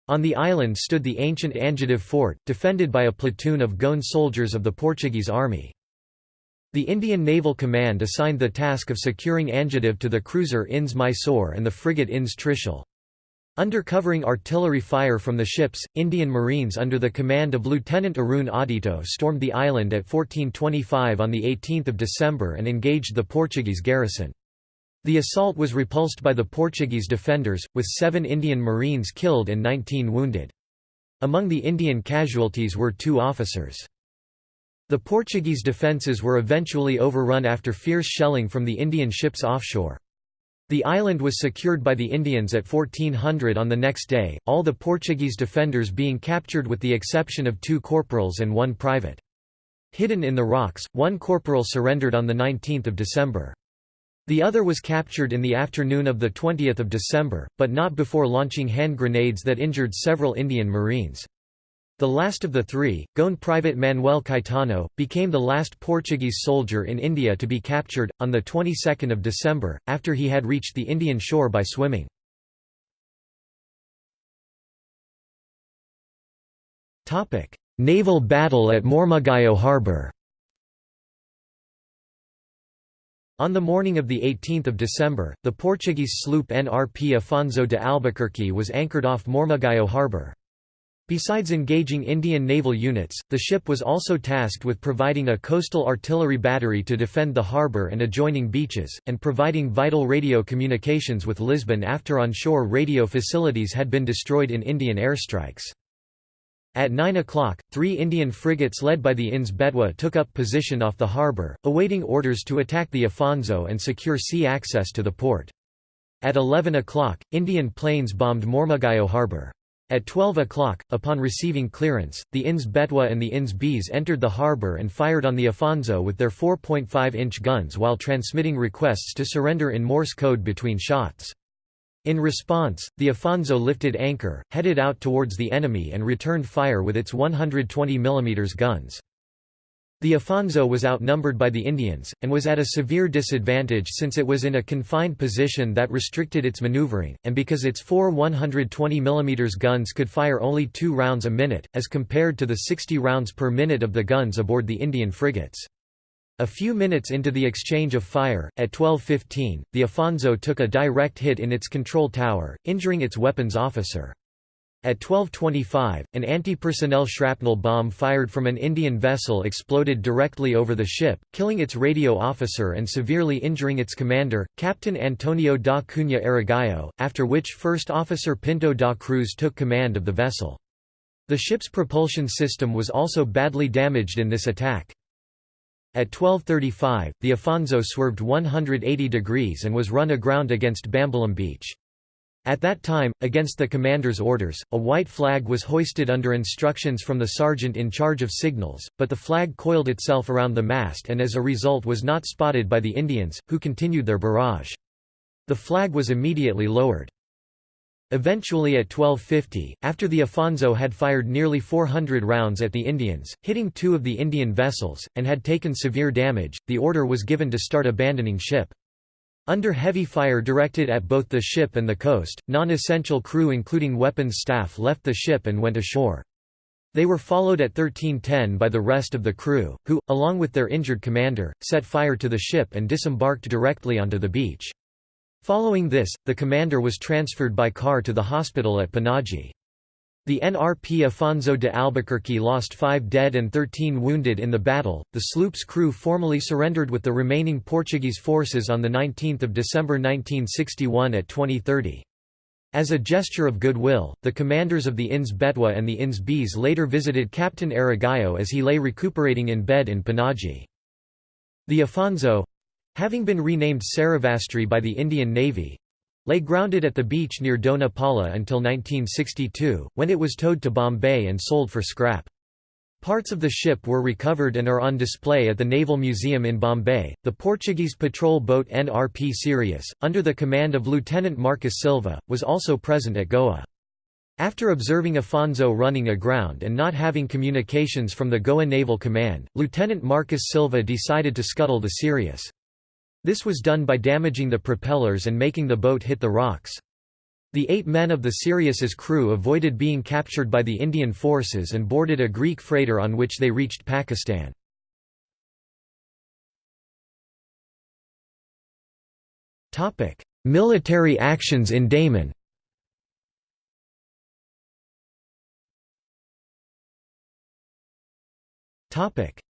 S1: On the island stood the ancient Anjadip fort, defended by a platoon of Goan soldiers of the Portuguese army. The Indian Naval Command assigned the task of securing Anjadip to the cruiser INS Mysore and the frigate INS Trishul. Under covering artillery fire from the ships, Indian Marines under the command of Lieutenant Arun Auditto stormed the island at 1425 on 18 December and engaged the Portuguese garrison. The assault was repulsed by the Portuguese defenders, with seven Indian Marines killed and 19 wounded. Among the Indian casualties were two officers. The Portuguese defences were eventually overrun after fierce shelling from the Indian ships offshore. The island was secured by the Indians at 1400 on the next day, all the Portuguese defenders being captured with the exception of two corporals and one private. Hidden in the rocks, one corporal surrendered on 19 December. The other was captured in the afternoon of 20 December, but not before launching hand grenades that injured several Indian Marines. The last of the three, Goan private Manuel Caetano, became the last Portuguese soldier in India to be captured, on the 22nd of December, after he had reached the Indian shore by swimming. Naval battle at Mormugao harbour On the morning of 18 December, the Portuguese sloop NRP Afonso de Albuquerque was anchored off Mormugao harbour. Besides engaging Indian naval units, the ship was also tasked with providing a coastal artillery battery to defend the harbour and adjoining beaches, and providing vital radio communications with Lisbon after onshore radio facilities had been destroyed in Indian airstrikes. At 9 o'clock, three Indian frigates led by the INS Betwa took up position off the harbour, awaiting orders to attack the Afonso and secure sea access to the port. At 11 o'clock, Indian planes bombed Mormugao harbour. At 12 o'clock, upon receiving clearance, the INS Betwa and the INS Beas entered the harbour and fired on the Afonso with their 4.5-inch guns while transmitting requests to surrender in Morse code between shots. In response, the Afonso lifted anchor, headed out towards the enemy and returned fire with its 120 mm guns. The Afonso was outnumbered by the Indians, and was at a severe disadvantage since it was in a confined position that restricted its maneuvering, and because its four 120 mm guns could fire only two rounds a minute, as compared to the 60 rounds per minute of the guns aboard the Indian frigates. A few minutes into the exchange of fire, at 12.15, the Afonso took a direct hit in its control tower, injuring its weapons officer. At 12.25, an anti-personnel shrapnel bomb fired from an Indian vessel exploded directly over the ship, killing its radio officer and severely injuring its commander, Captain Antonio da Cunha Aragão, after which First Officer Pinto da Cruz took command of the vessel. The ship's propulsion system was also badly damaged in this attack. At 12.35, the Afonso swerved 180 degrees and was run aground against Bambolim Beach. At that time, against the commander's orders, a white flag was hoisted under instructions from the sergeant in charge of signals, but the flag coiled itself around the mast and as a result was not spotted by the Indians, who continued their barrage. The flag was immediately lowered. Eventually at 1250, after the Afonso had fired nearly 400 rounds at the Indians, hitting two of the Indian vessels, and had taken severe damage, the order was given to start abandoning ship. Under heavy fire directed at both the ship and the coast, non-essential crew including weapons staff left the ship and went ashore. They were followed at 1310 by the rest of the crew, who, along with their injured commander, set fire to the ship and disembarked directly onto the beach. Following this, the commander was transferred by car to the hospital at Panaji. The NRP Afonso de Albuquerque lost 5 dead and 13 wounded in the battle. The sloop's crew formally surrendered with the remaining Portuguese forces on 19 December 1961 at 2030. As a gesture of goodwill, the commanders of the INS Betwa and the INS Beas later visited Captain Aragão as he lay recuperating in bed in Panaji. The Afonso having been renamed Saravastri by the Indian Navy lay grounded at the beach near Dona Paula until 1962, when it was towed to Bombay and sold for scrap. Parts of the ship were recovered and are on display at the Naval Museum in Bombay. The Portuguese patrol boat NRP Sirius, under the command of Lieutenant Marques Silva, was also present at Goa. After observing Afonso running aground and not having communications from the Goa Naval Command, Lieutenant Marques Silva decided to scuttle the Sirius. This was done by damaging the propellers and making the boat hit the rocks. The eight men of the Sirius's crew avoided being captured by the Indian forces and boarded a Greek freighter on which they reached Pakistan. Military actions in Daman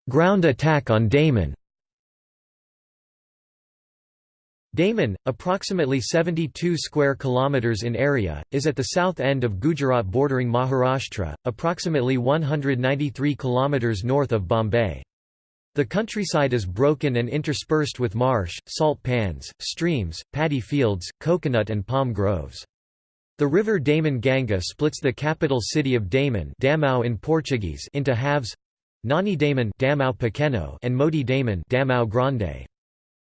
S1: Ground attack on Daman Daman, approximately 72 square kilometers in area, is at the south end of Gujarat bordering Maharashtra, approximately 193 kilometers north of Bombay. The countryside is broken and interspersed with marsh, salt pans, streams, paddy fields, coconut and palm groves. The river Daman Ganga splits the capital city of Daman Damao in Portuguese into halves Nani Daman Damao Pequeno and Moti Daman Damao Grande.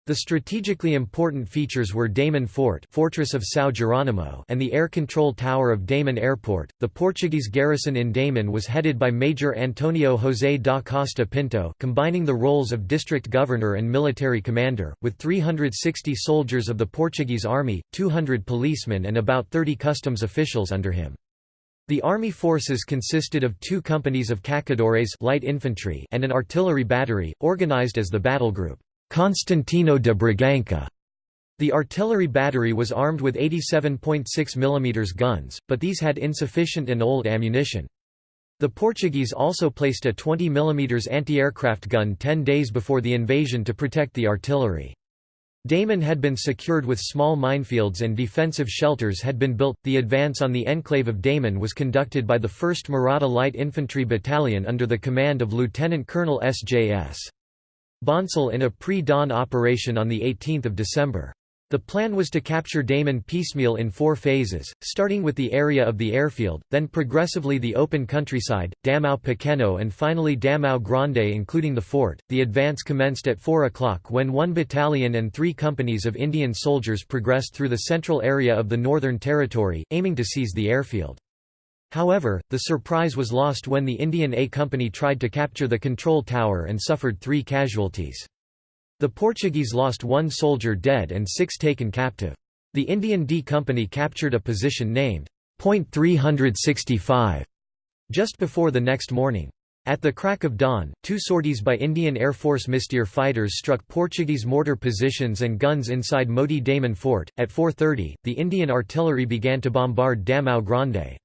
S1: The strategically important features were Daman Fort, Fortress of São Geronimo, and the air control tower of Daman Airport. The Portuguese garrison in Daman was headed by Major Antonio José da Costa Pinto, combining the roles of district governor and military commander, with 360 soldiers of the Portuguese army, 200 policemen and about 30 customs officials under him. The army forces consisted of two companies of cacadores light infantry and an artillery battery, organized as the battle group. Constantino de Bragança. The artillery battery was armed with 87.6 mm guns, but these had insufficient and old ammunition. The Portuguese also placed a 20 mm anti-aircraft gun 10 days before the invasion to protect the artillery. Daman had been secured with small minefields and defensive shelters had been built. The advance on the enclave of Daman was conducted by the 1st Maratha Light Infantry Battalion under the command of Lieutenant Colonel S.J.S. Bhonsle in a pre-dawn operation on 18 December. The plan was to capture Daman piecemeal in four phases, starting with the area of the airfield, then progressively the open countryside, Damao Pequeno and finally Damao Grande including the fort. The advance commenced at 4 o'clock when one battalion and three companies of Indian soldiers progressed through the central area of the Northern Territory, aiming to seize the airfield. However, the surprise was lost when the Indian A Company tried to capture the control tower and suffered three casualties. The Portuguese lost one soldier dead and six taken captive. The Indian D Company captured a position named Point 365 just before the next morning. At the crack of dawn, two sorties by Indian Air Force Mystère fighters struck Portuguese mortar positions and guns inside Moti Daman Fort. At 4.30, the Indian artillery began to bombard Damao Grande.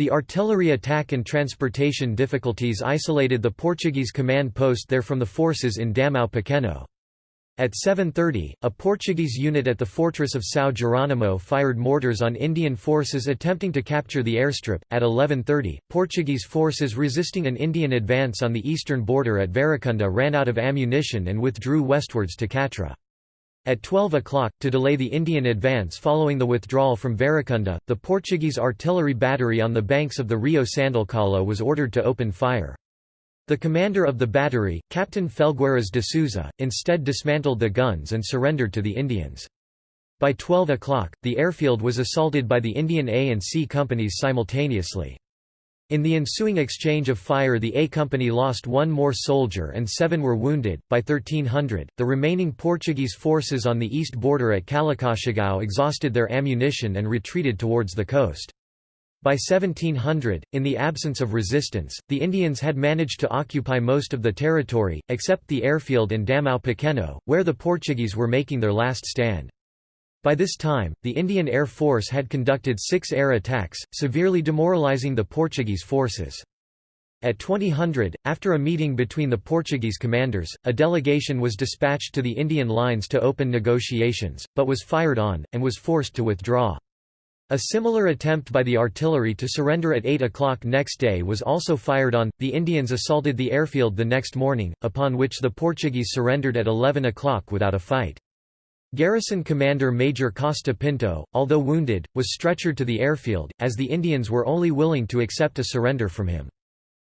S1: The artillery attack and transportation difficulties isolated the Portuguese command post there from the forces in Damao Pequeno. At 7.30, a Portuguese unit at the fortress of São Geronimo fired mortars on Indian forces attempting to capture the airstrip. At 11.30, Portuguese forces resisting an Indian advance on the eastern border at Varicunda ran out of ammunition and withdrew westwards to Catra. At 12 o'clock, to delay the Indian advance following the withdrawal from Verakunda, the Portuguese artillery battery on the banks of the Rio Sandalcalo was ordered to open fire. The commander of the battery, Captain Felgueiras de Souza, instead dismantled the guns and surrendered to the Indians. By 12 o'clock, the airfield was assaulted by the Indian A and C companies simultaneously. In the ensuing exchange of fire the A Company lost one more soldier and seven were wounded. By 1300, the remaining Portuguese forces on the east border at Calicaxigao exhausted their ammunition and retreated towards the coast. By 1700, in the absence of resistance, the Indians had managed to occupy most of the territory, except the airfield in Damao Pequeno, where the Portuguese were making their last stand. By this time, the Indian Air Force had conducted six air attacks, severely demoralizing the Portuguese forces. At 2000, after a meeting between the Portuguese commanders, a delegation was dispatched to the Indian lines to open negotiations, but was fired on, and was forced to withdraw. A similar attempt by the artillery to surrender at 8 o'clock next day was also fired on. The Indians assaulted the airfield the next morning, upon which the Portuguese surrendered at 11 o'clock without a fight. Garrison commander Major Costa Pinto, although wounded, was stretchered to the airfield, as the Indians were only willing to accept a surrender from him.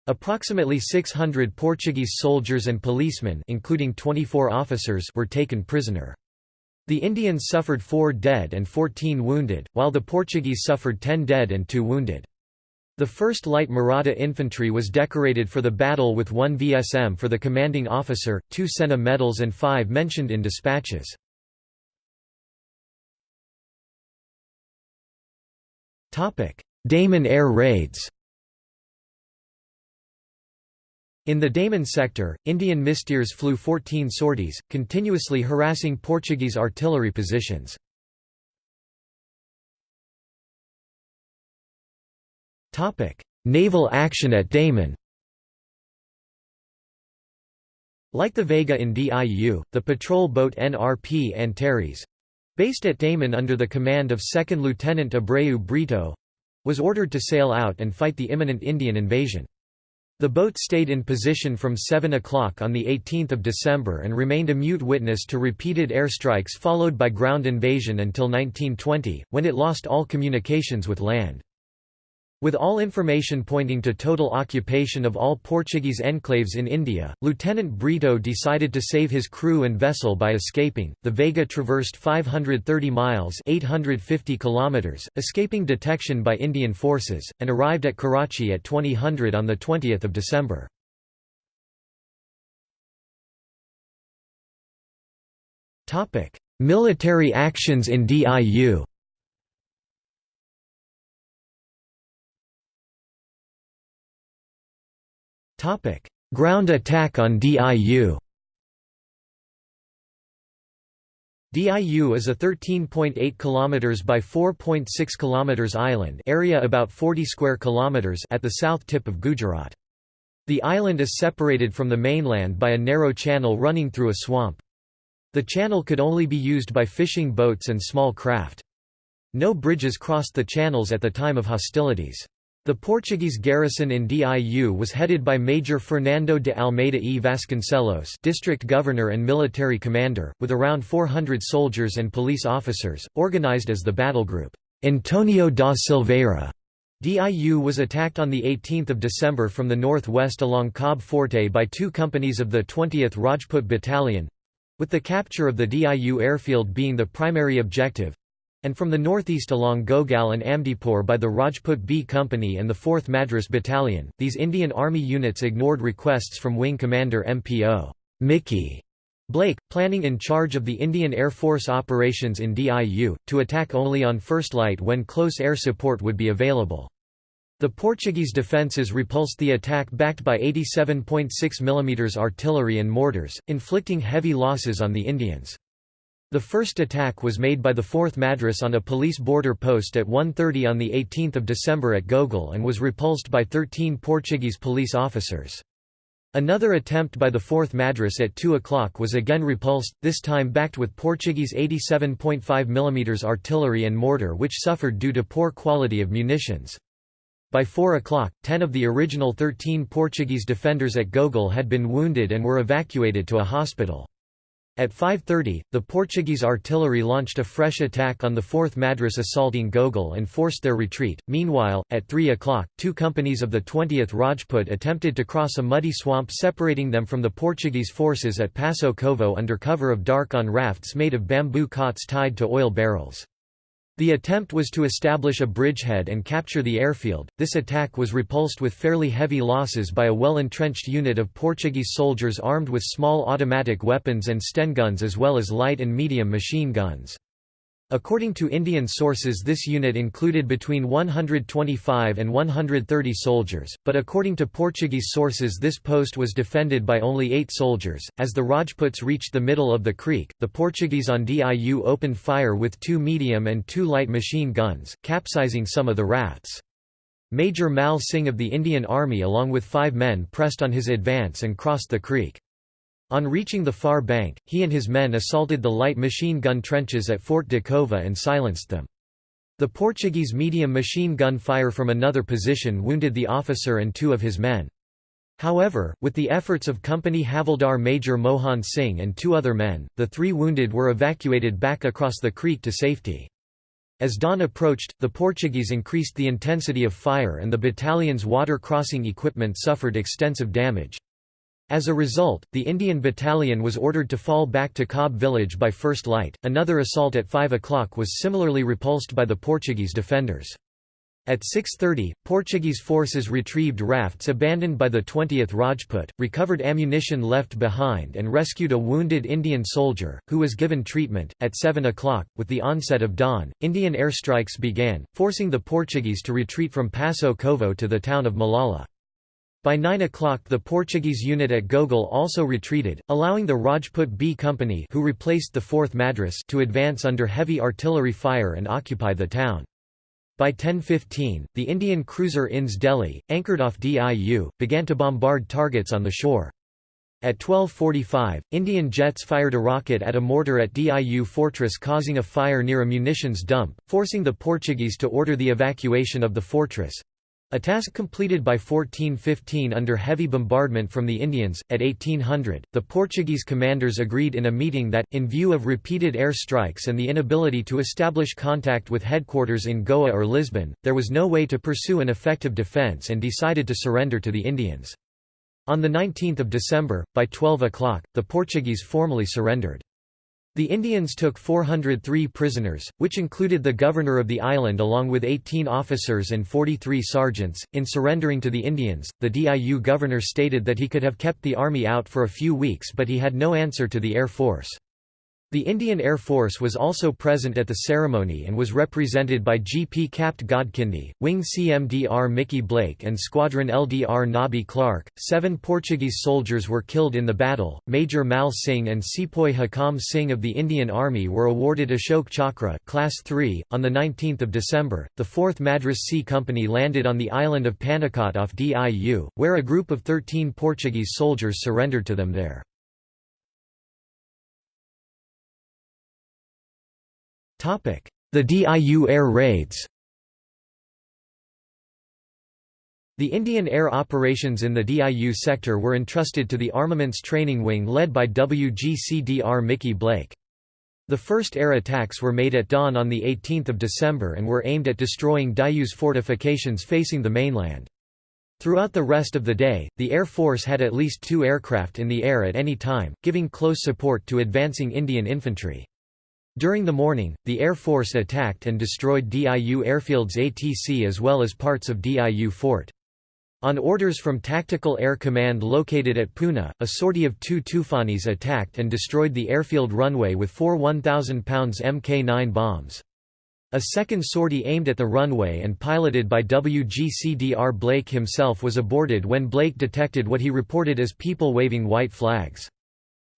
S1: Approximately 600 Portuguese soldiers and policemen including 24 officers were taken prisoner. The Indians suffered 4 dead and 14 wounded, while the Portuguese suffered 10 dead and 2 wounded. The 1st Light Maratha Infantry was decorated for the battle with 1 VSM for the commanding officer, 2 Sena medals and 5 mentioned in dispatches. Daman air raids In the Daman sector, Indian Mystères flew 14 sorties, continuously harassing Portuguese artillery positions. Naval action at Daman Like the Vega in DIU, the patrol boat NRP Antares based at Daman under the command of 2nd Lieutenant Abreu Brito was ordered to sail out and fight the imminent Indian invasion. The boat stayed in position from 7 o'clock on 18 December and remained a mute witness to repeated airstrikes followed by ground invasion until 1920, when it lost all communications with land. With all information pointing to total occupation of all Portuguese enclaves in India, Lieutenant Brito decided to save his crew and vessel by escaping. The Vega traversed 530 miles (850 kilometers), escaping detection by Indian forces, and arrived at Karachi at 2000 on the 20th of December. Topic: Military actions in DIU. Topic: Ground attack on DIU. DIU is a 13.8 km by 4.6 km island area about 40 square kilometers at the south tip of Gujarat. The island is separated from the mainland by a narrow channel running through a swamp. The channel could only be used by fishing boats and small craft. No bridges crossed the channels at the time of hostilities. The Portuguese garrison in Diu was headed by Major Fernando de Almeida e Vasconcelos district governor and military commander, with around 400 soldiers and police officers, organized as the battle group, Antonio da Silveira. Diu was attacked on 18 December from the northwest along Cabo Forte by two companies of the 20th Rajput Battalion—with the capture of the Diu airfield being the primary objective, and from the northeast along Gogol and Amdipur by the Rajput B Company and the 4th Madras Battalion. These Indian Army units ignored requests from Wing Commander MPO Mickey Blake, planning in charge of the Indian Air Force operations in DIU, to attack only on first light when close air support would be available. The Portuguese defences repulsed the attack backed by 87.6 mm artillery and mortars, inflicting heavy losses on the Indians. The first attack was made by the 4th Madras on a police border post at 1.30 on 18 December at Gogol and was repulsed by 13 Portuguese police officers. Another attempt by the 4th Madras at 2 o'clock was again repulsed, this time backed with Portuguese 87.5 mm artillery and mortar which suffered due to poor quality of munitions. By 4 o'clock, 10 of the original 13 Portuguese defenders at Gogol had been wounded and were evacuated to a hospital. At 5.30, the Portuguese artillery launched a fresh attack on the 4th Madras assaulting Gogol and forced their retreat. Meanwhile, at 3 o'clock, two companies of the 20th Rajput attempted to cross a muddy swamp separating them from the Portuguese forces at Passo Covo under cover of dark on rafts made of bamboo cots tied to oil barrels. The attempt was to establish a bridgehead and capture the airfield. This attack was repulsed with fairly heavy losses by a well-entrenched unit of Portuguese soldiers armed with small automatic weapons and Sten guns as well as light and medium machine guns. According to Indian sources this unit included between 125 and 130 soldiers, but according to Portuguese sources this post was defended by only eight soldiers. As the Rajputs reached the middle of the creek, the Portuguese on Diu opened fire with two medium and two light machine guns, capsizing some of the rafts. Major Mal Singh of the Indian Army along with five men pressed on his advance and crossed the creek. On reaching the far bank, he and his men assaulted the light machine gun trenches at Fort de Cova and silenced them. The Portuguese medium machine gun fire from another position wounded the officer and two of his men. However, with the efforts of Company Havildar Major Mohan Singh and two other men, the three wounded were evacuated back across the creek to safety. As dawn approached, the Portuguese increased the intensity of fire and the battalion's water crossing equipment suffered extensive damage. As a result, the Indian battalion was ordered to fall back to Cobb village by first light. Another assault at 5 o'clock was similarly repulsed by the Portuguese defenders. At 6.30, Portuguese forces retrieved rafts abandoned by the 20th Rajput, recovered ammunition left behind and rescued a wounded Indian soldier, who was given treatment. At 7 o'clock, with the onset of dawn, Indian airstrikes began, forcing the Portuguese to retreat from Passo Covo to the town of Malala. By 9 o'clock the Portuguese unit at Gogol also retreated, allowing the Rajput B Company who replaced the 4th Madras to advance under heavy artillery fire and occupy the town. By 10.15, the Indian cruiser INS Delhi, anchored off Diu, began to bombard targets on the shore. At 12.45, Indian jets fired a rocket at a mortar at Diu fortress causing a fire near a munitions dump, forcing the Portuguese to order the evacuation of the fortress. A task completed by 1415 under heavy bombardment from the Indians. At 1800, the Portuguese commanders agreed in a meeting that, in view of repeated air strikes and the inability to establish contact with headquarters in Goa or Lisbon, there was no way to pursue an effective defence and decided to surrender to the Indians. On 19 December, by 12 o'clock, the Portuguese formally surrendered. The Indians took 403 prisoners, which included the governor of the island along with 18 officers and 43 sergeants. In surrendering to the Indians, the DIU governor stated that he could have kept the army out for a few weeks but he had no answer to the Air Force. The Indian Air Force was also present at the ceremony and was represented by GP Capt Godkhindi, Wing CMDR Mickey Blake and Squadron LDR Nobby Clark. Seven Portuguese soldiers were killed in the battle. Major Mal Singh and Sepoy Hakam Singh of the Indian Army were awarded Ashok Chakra Class 3. On 19 December, the 4th Madras C Company landed on the island of Panikkot off Diu, where a group of 13 Portuguese soldiers surrendered to them there. The DIU air raids The Indian air operations in the DIU sector were entrusted to the Armaments Training Wing led by WGCDR Mickey Blake. The first air attacks were made at dawn on 18 December and were aimed at destroying Diu's fortifications facing the mainland. Throughout the rest of the day, the Air Force had at least two aircraft in the air at any time, giving close support to advancing Indian infantry. During the morning, the Air Force attacked and destroyed DIU airfield's ATC as well as parts of DIU fort. On orders from Tactical Air Command located at Pune, a sortie of two Toofanis attacked and destroyed the airfield runway with four 1,000 pounds Mk-9 bombs. A second sortie aimed at the runway and piloted by WGCDR Blake himself was aborted when Blake detected what he reported as people waving white flags.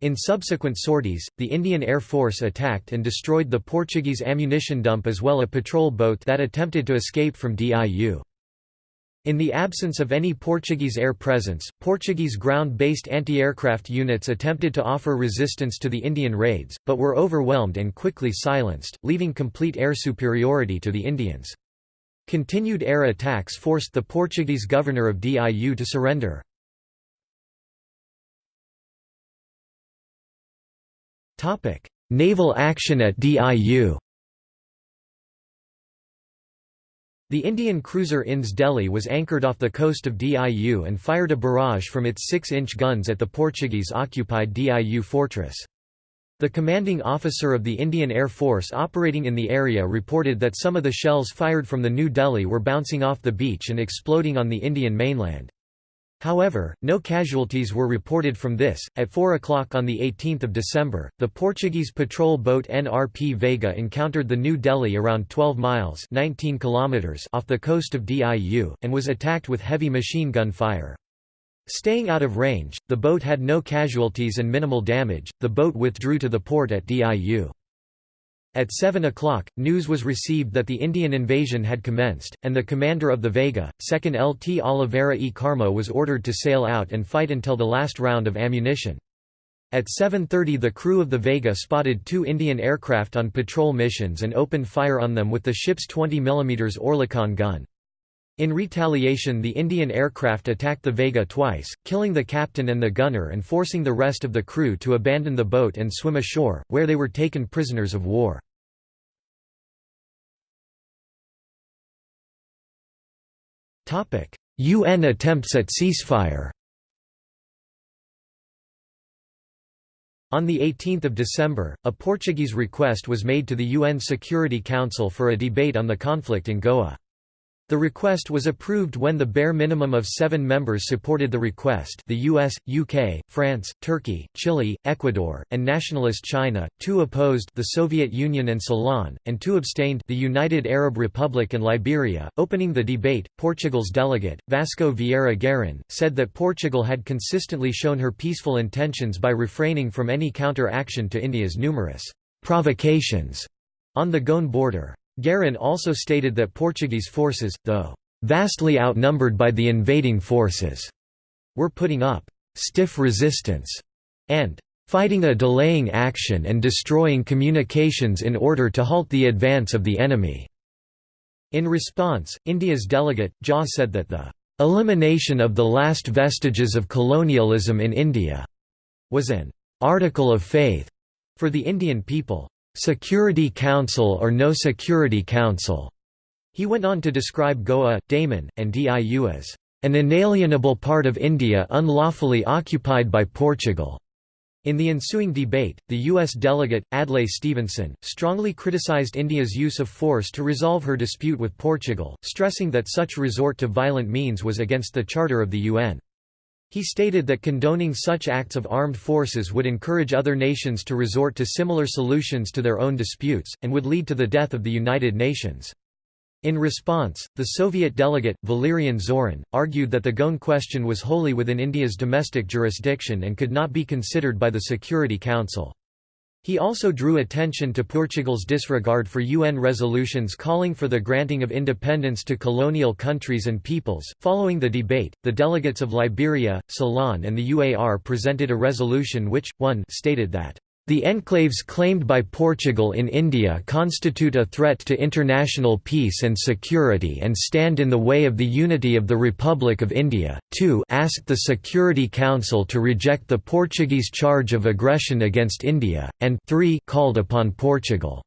S1: In subsequent sorties, the Indian Air Force attacked and destroyed the Portuguese ammunition dump as well as a patrol boat that attempted to escape from DIU. In the absence of any Portuguese air presence, Portuguese ground-based anti-aircraft units attempted to offer resistance to the Indian raids, but were overwhelmed and quickly silenced, leaving complete air superiority to the Indians. Continued air attacks forced the Portuguese governor of DIU to surrender. Naval action at DIU The Indian cruiser INS Delhi was anchored off the coast of Diu and fired a barrage from its 6-inch guns at the Portuguese-occupied Diu fortress. The commanding officer of the Indian Air Force operating in the area reported that some of the shells fired from the New Delhi were bouncing off the beach and exploding on the Indian mainland. However, no casualties were reported from this. At 4 o'clock on 18 December, the Portuguese patrol boat NRP Vega encountered the New Delhi around 12 miles 19 kilometers off the coast of Diu, and was attacked with heavy machine gun fire. Staying out of range, the boat had no casualties and minimal damage. The boat withdrew to the port at Diu. At 7 o'clock, news was received that the Indian invasion had commenced, and the commander of the Vega, 2nd Lt Oliveira e Carmo was ordered to sail out and fight until the last round of ammunition. At 7.30 the crew of the Vega spotted two Indian aircraft on patrol missions and opened fire on them with the ship's 20 mm Oerlikon gun. In retaliation the Indian aircraft attacked the Vega twice, killing the captain and the gunner and forcing the rest of the crew to abandon the boat and swim ashore, where they were taken prisoners of war. UN attempts at ceasefire On 18 December, a Portuguese request was made to the UN Security Council for a debate on the conflict in Goa. The request was approved when the bare minimum of seven members supported the request the US, UK, France, Turkey, Chile, Ecuador, and nationalist China, two opposed the Soviet Union and Ceylon, and two abstained the United Arab Republic and Liberia. Opening the debate, Portugal's delegate, Vasco Vieira Garin, said that Portugal had consistently shown her peaceful intentions by refraining from any counter-action to India's numerous provocations on the Goan border. Garin also stated that Portuguese forces, though vastly outnumbered by the invading forces, were putting up stiff resistance and fighting a delaying action and destroying communications in order to halt the advance of the enemy. In response, India's delegate, Jha said that the elimination of the last vestiges of colonialism in India was an article of faith for the Indian people. Security Council or no Security Council. He went on to describe Goa, Daman, and Diu as an inalienable part of India unlawfully occupied by Portugal. In the ensuing debate, the U.S. delegate, Adlai Stevenson, strongly criticized India's use of force to resolve her dispute with Portugal, stressing that such resort to violent means was against the Charter of the UN. He stated that condoning such acts of armed forces would encourage other nations to resort to similar solutions to their own disputes, and would lead to the death of the United Nations. In response, the Soviet delegate, Valerian Zorin, argued that the Goan question was wholly within India's domestic jurisdiction and could not be considered by the Security Council. He also drew attention to Portugal's disregard for UN resolutions calling for the granting of independence to colonial countries and peoples. Following the debate, the delegates of Liberia, Ceylon, and the UAR presented a resolution which, 1 stated that the enclaves claimed by Portugal in India constitute a threat to international peace and security and stand in the way of the unity of the Republic of India. 2 asked the Security Council to reject the Portuguese charge of aggression against India, and 3 called upon Portugal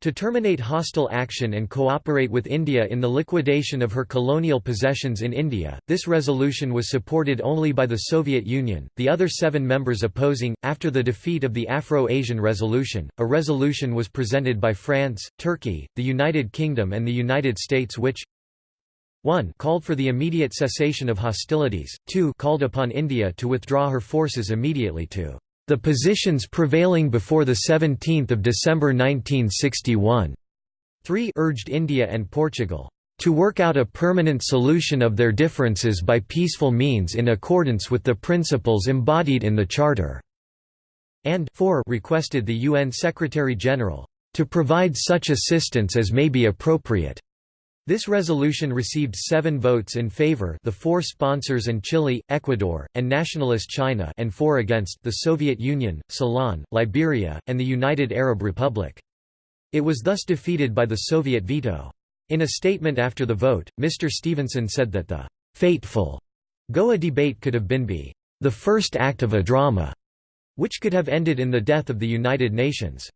S1: to terminate hostile action and cooperate with India in the liquidation of her colonial possessions in India, this resolution was supported only by the Soviet Union, the other seven members opposing. After the defeat of the Afro Asian Resolution, a resolution was presented by France, Turkey, the United Kingdom, and the United States which 1 called for the immediate cessation of hostilities, 2 called upon India to withdraw her forces immediately to the positions prevailing before 17 December 1961. 3 urged India and Portugal to work out a permanent solution of their differences by peaceful means in accordance with the principles embodied in the Charter", and 4 requested the UN Secretary-General, "...to provide such assistance as may be appropriate." This resolution received seven votes in favor the four sponsors and Chile, Ecuador, and nationalist China and four against the Soviet Union, Ceylon, Liberia, and the United Arab Republic. It was thus defeated by the Soviet veto. In a statement after the vote, Mr. Stevenson said that the «fateful» Goa debate could have been be «the first act of a drama» which could have ended in the death of the United Nations.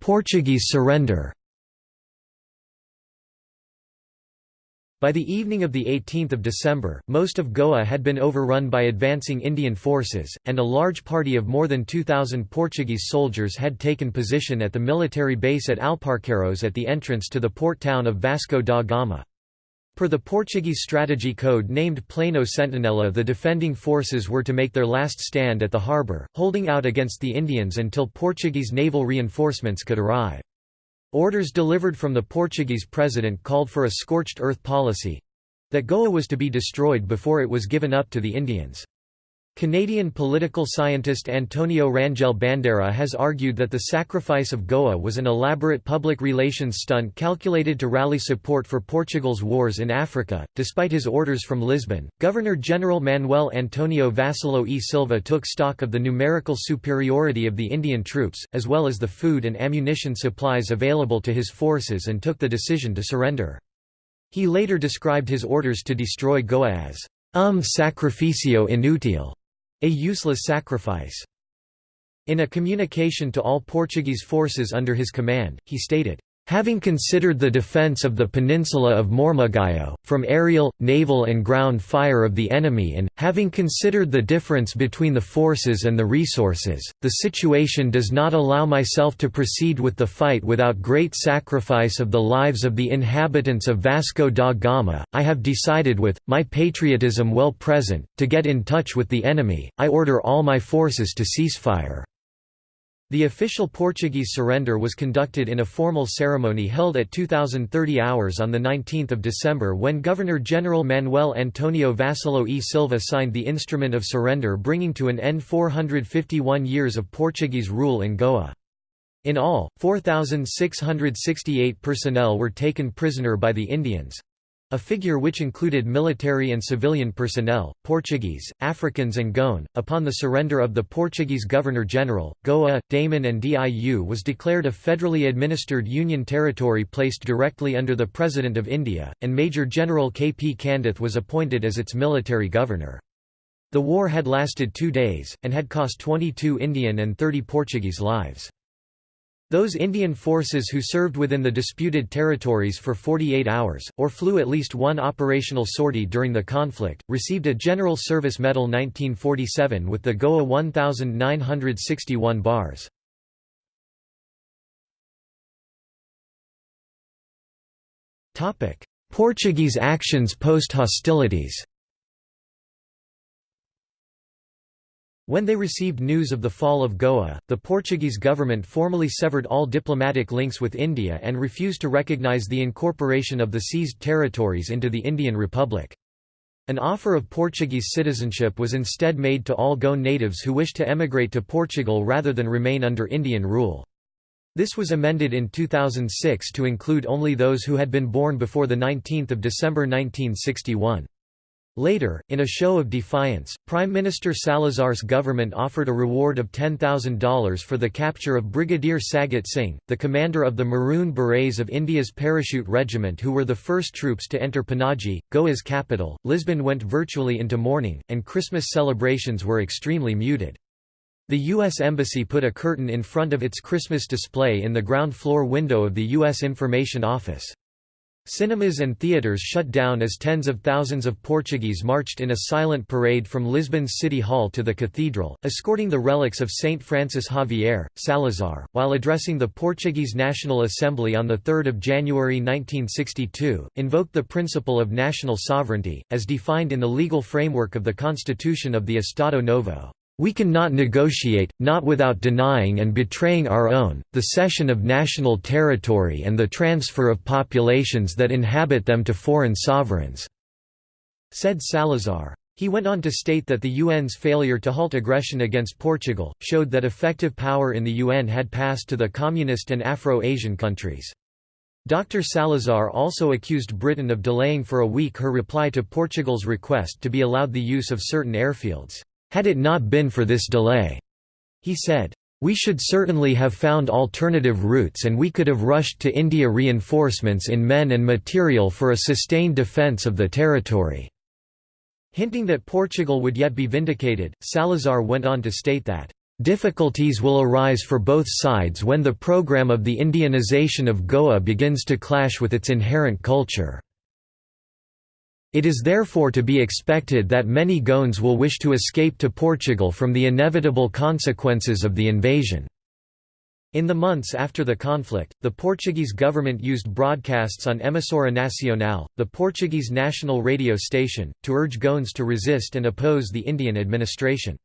S1: Portuguese surrender By the evening of 18 December, most of Goa had been overrun by advancing Indian forces, and a large party of more than 2,000 Portuguese soldiers had taken position at the military base at Alparqueiros at the entrance to the port town of Vasco da Gama. Per the Portuguese strategy code named Plano Sentinela the defending forces were to make their last stand at the harbour, holding out against the Indians until Portuguese naval reinforcements could arrive. Orders delivered from the Portuguese president called for a scorched earth policy—that Goa was to be destroyed before it was given up to the Indians. Canadian political scientist Antonio Rangel Bandeira has argued that the sacrifice of Goa was an elaborate public relations stunt calculated to rally support for Portugal's wars in Africa. Despite his orders from Lisbon, Governor General Manuel Antonio Vassallo e Silva took stock of the numerical superiority of the Indian troops, as well as the food and ammunition supplies available to his forces and took the decision to surrender. He later described his orders to destroy Goa as um sacrificio inútil a useless sacrifice. In a communication to all Portuguese forces under his command, he stated, Having considered the defence of the peninsula of Mormugao, from aerial, naval and ground fire of the enemy and, having considered the difference between the forces and the resources, the situation does not allow myself to proceed with the fight without great sacrifice of the lives of the inhabitants of Vasco da Gama, I have decided with, my patriotism well present, to get in touch with the enemy, I order all my forces to cease fire. The official Portuguese surrender was conducted in a formal ceremony held at 2030 hours on 19 December when Governor-General Manuel Antonio Vassallo e Silva signed the instrument of surrender bringing to an end 451 years of Portuguese rule in Goa. In all, 4,668 personnel were taken prisoner by the Indians. A figure which included military and civilian personnel, Portuguese, Africans and Goan. Upon the surrender of the Portuguese Governor-General, Goa, Daman and Diu was declared a federally administered union territory placed directly under the President of India, and Major General K. P. Candeth was appointed as its military governor. The war had lasted two days, and had cost 22 Indian and 30 Portuguese lives. Those Indian forces who served within the disputed territories for 48 hours, or flew at least one operational sortie during the conflict, received a General Service Medal 1947 with the Goa 1961 bars. Portuguese actions post-hostilities When they received news of the fall of Goa, the Portuguese government formally severed all diplomatic links with India and refused to recognize the incorporation of the seized territories into the Indian Republic. An offer of Portuguese citizenship was instead made to all Goan natives who wished to emigrate to Portugal rather than remain under Indian rule. This was amended in 2006 to include only those who had been born before 19 December 1961. Later, in a show of defiance, Prime Minister Salazar's government offered a reward of $10,000 for the capture of Brigadier Sagat Singh, the commander of the Maroon Berets of India's Parachute Regiment who were the first troops to enter Panaji, Goa's capital. Lisbon went virtually into mourning, and Christmas celebrations were extremely muted. The U.S. Embassy put a curtain in front of its Christmas display in the ground floor window of the U.S. Information Office. Cinemas and theatres shut down as tens of thousands of Portuguese marched in a silent parade from Lisbon's City Hall to the cathedral, escorting the relics of Saint Francis Xavier. Salazar, while addressing the Portuguese National Assembly on 3 January 1962, invoked the principle of national sovereignty, as defined in the legal framework of the Constitution of the Estado Novo. We cannot negotiate, not without denying and betraying our own, the cession of national territory and the transfer of populations that inhabit them to foreign sovereigns," said Salazar. He went on to state that the UN's failure to halt aggression against Portugal, showed that effective power in the UN had passed to the communist and Afro-Asian countries. Dr. Salazar also accused Britain of delaying for a week her reply to Portugal's request to be allowed the use of certain airfields. Had it not been for this delay, he said, we should certainly have found alternative routes and we could have rushed to India reinforcements in men and material for a sustained defence of the territory." Hinting that Portugal would yet be vindicated, Salazar went on to state that, "...difficulties will arise for both sides when the program of the Indianization of Goa begins to clash with its inherent culture." It is therefore to be expected that many Goans will wish to escape to Portugal from the inevitable consequences of the invasion. In the months after the conflict, the Portuguese government used broadcasts on Emissora Nacional, the Portuguese national radio station, to urge Goans to resist and oppose the Indian administration.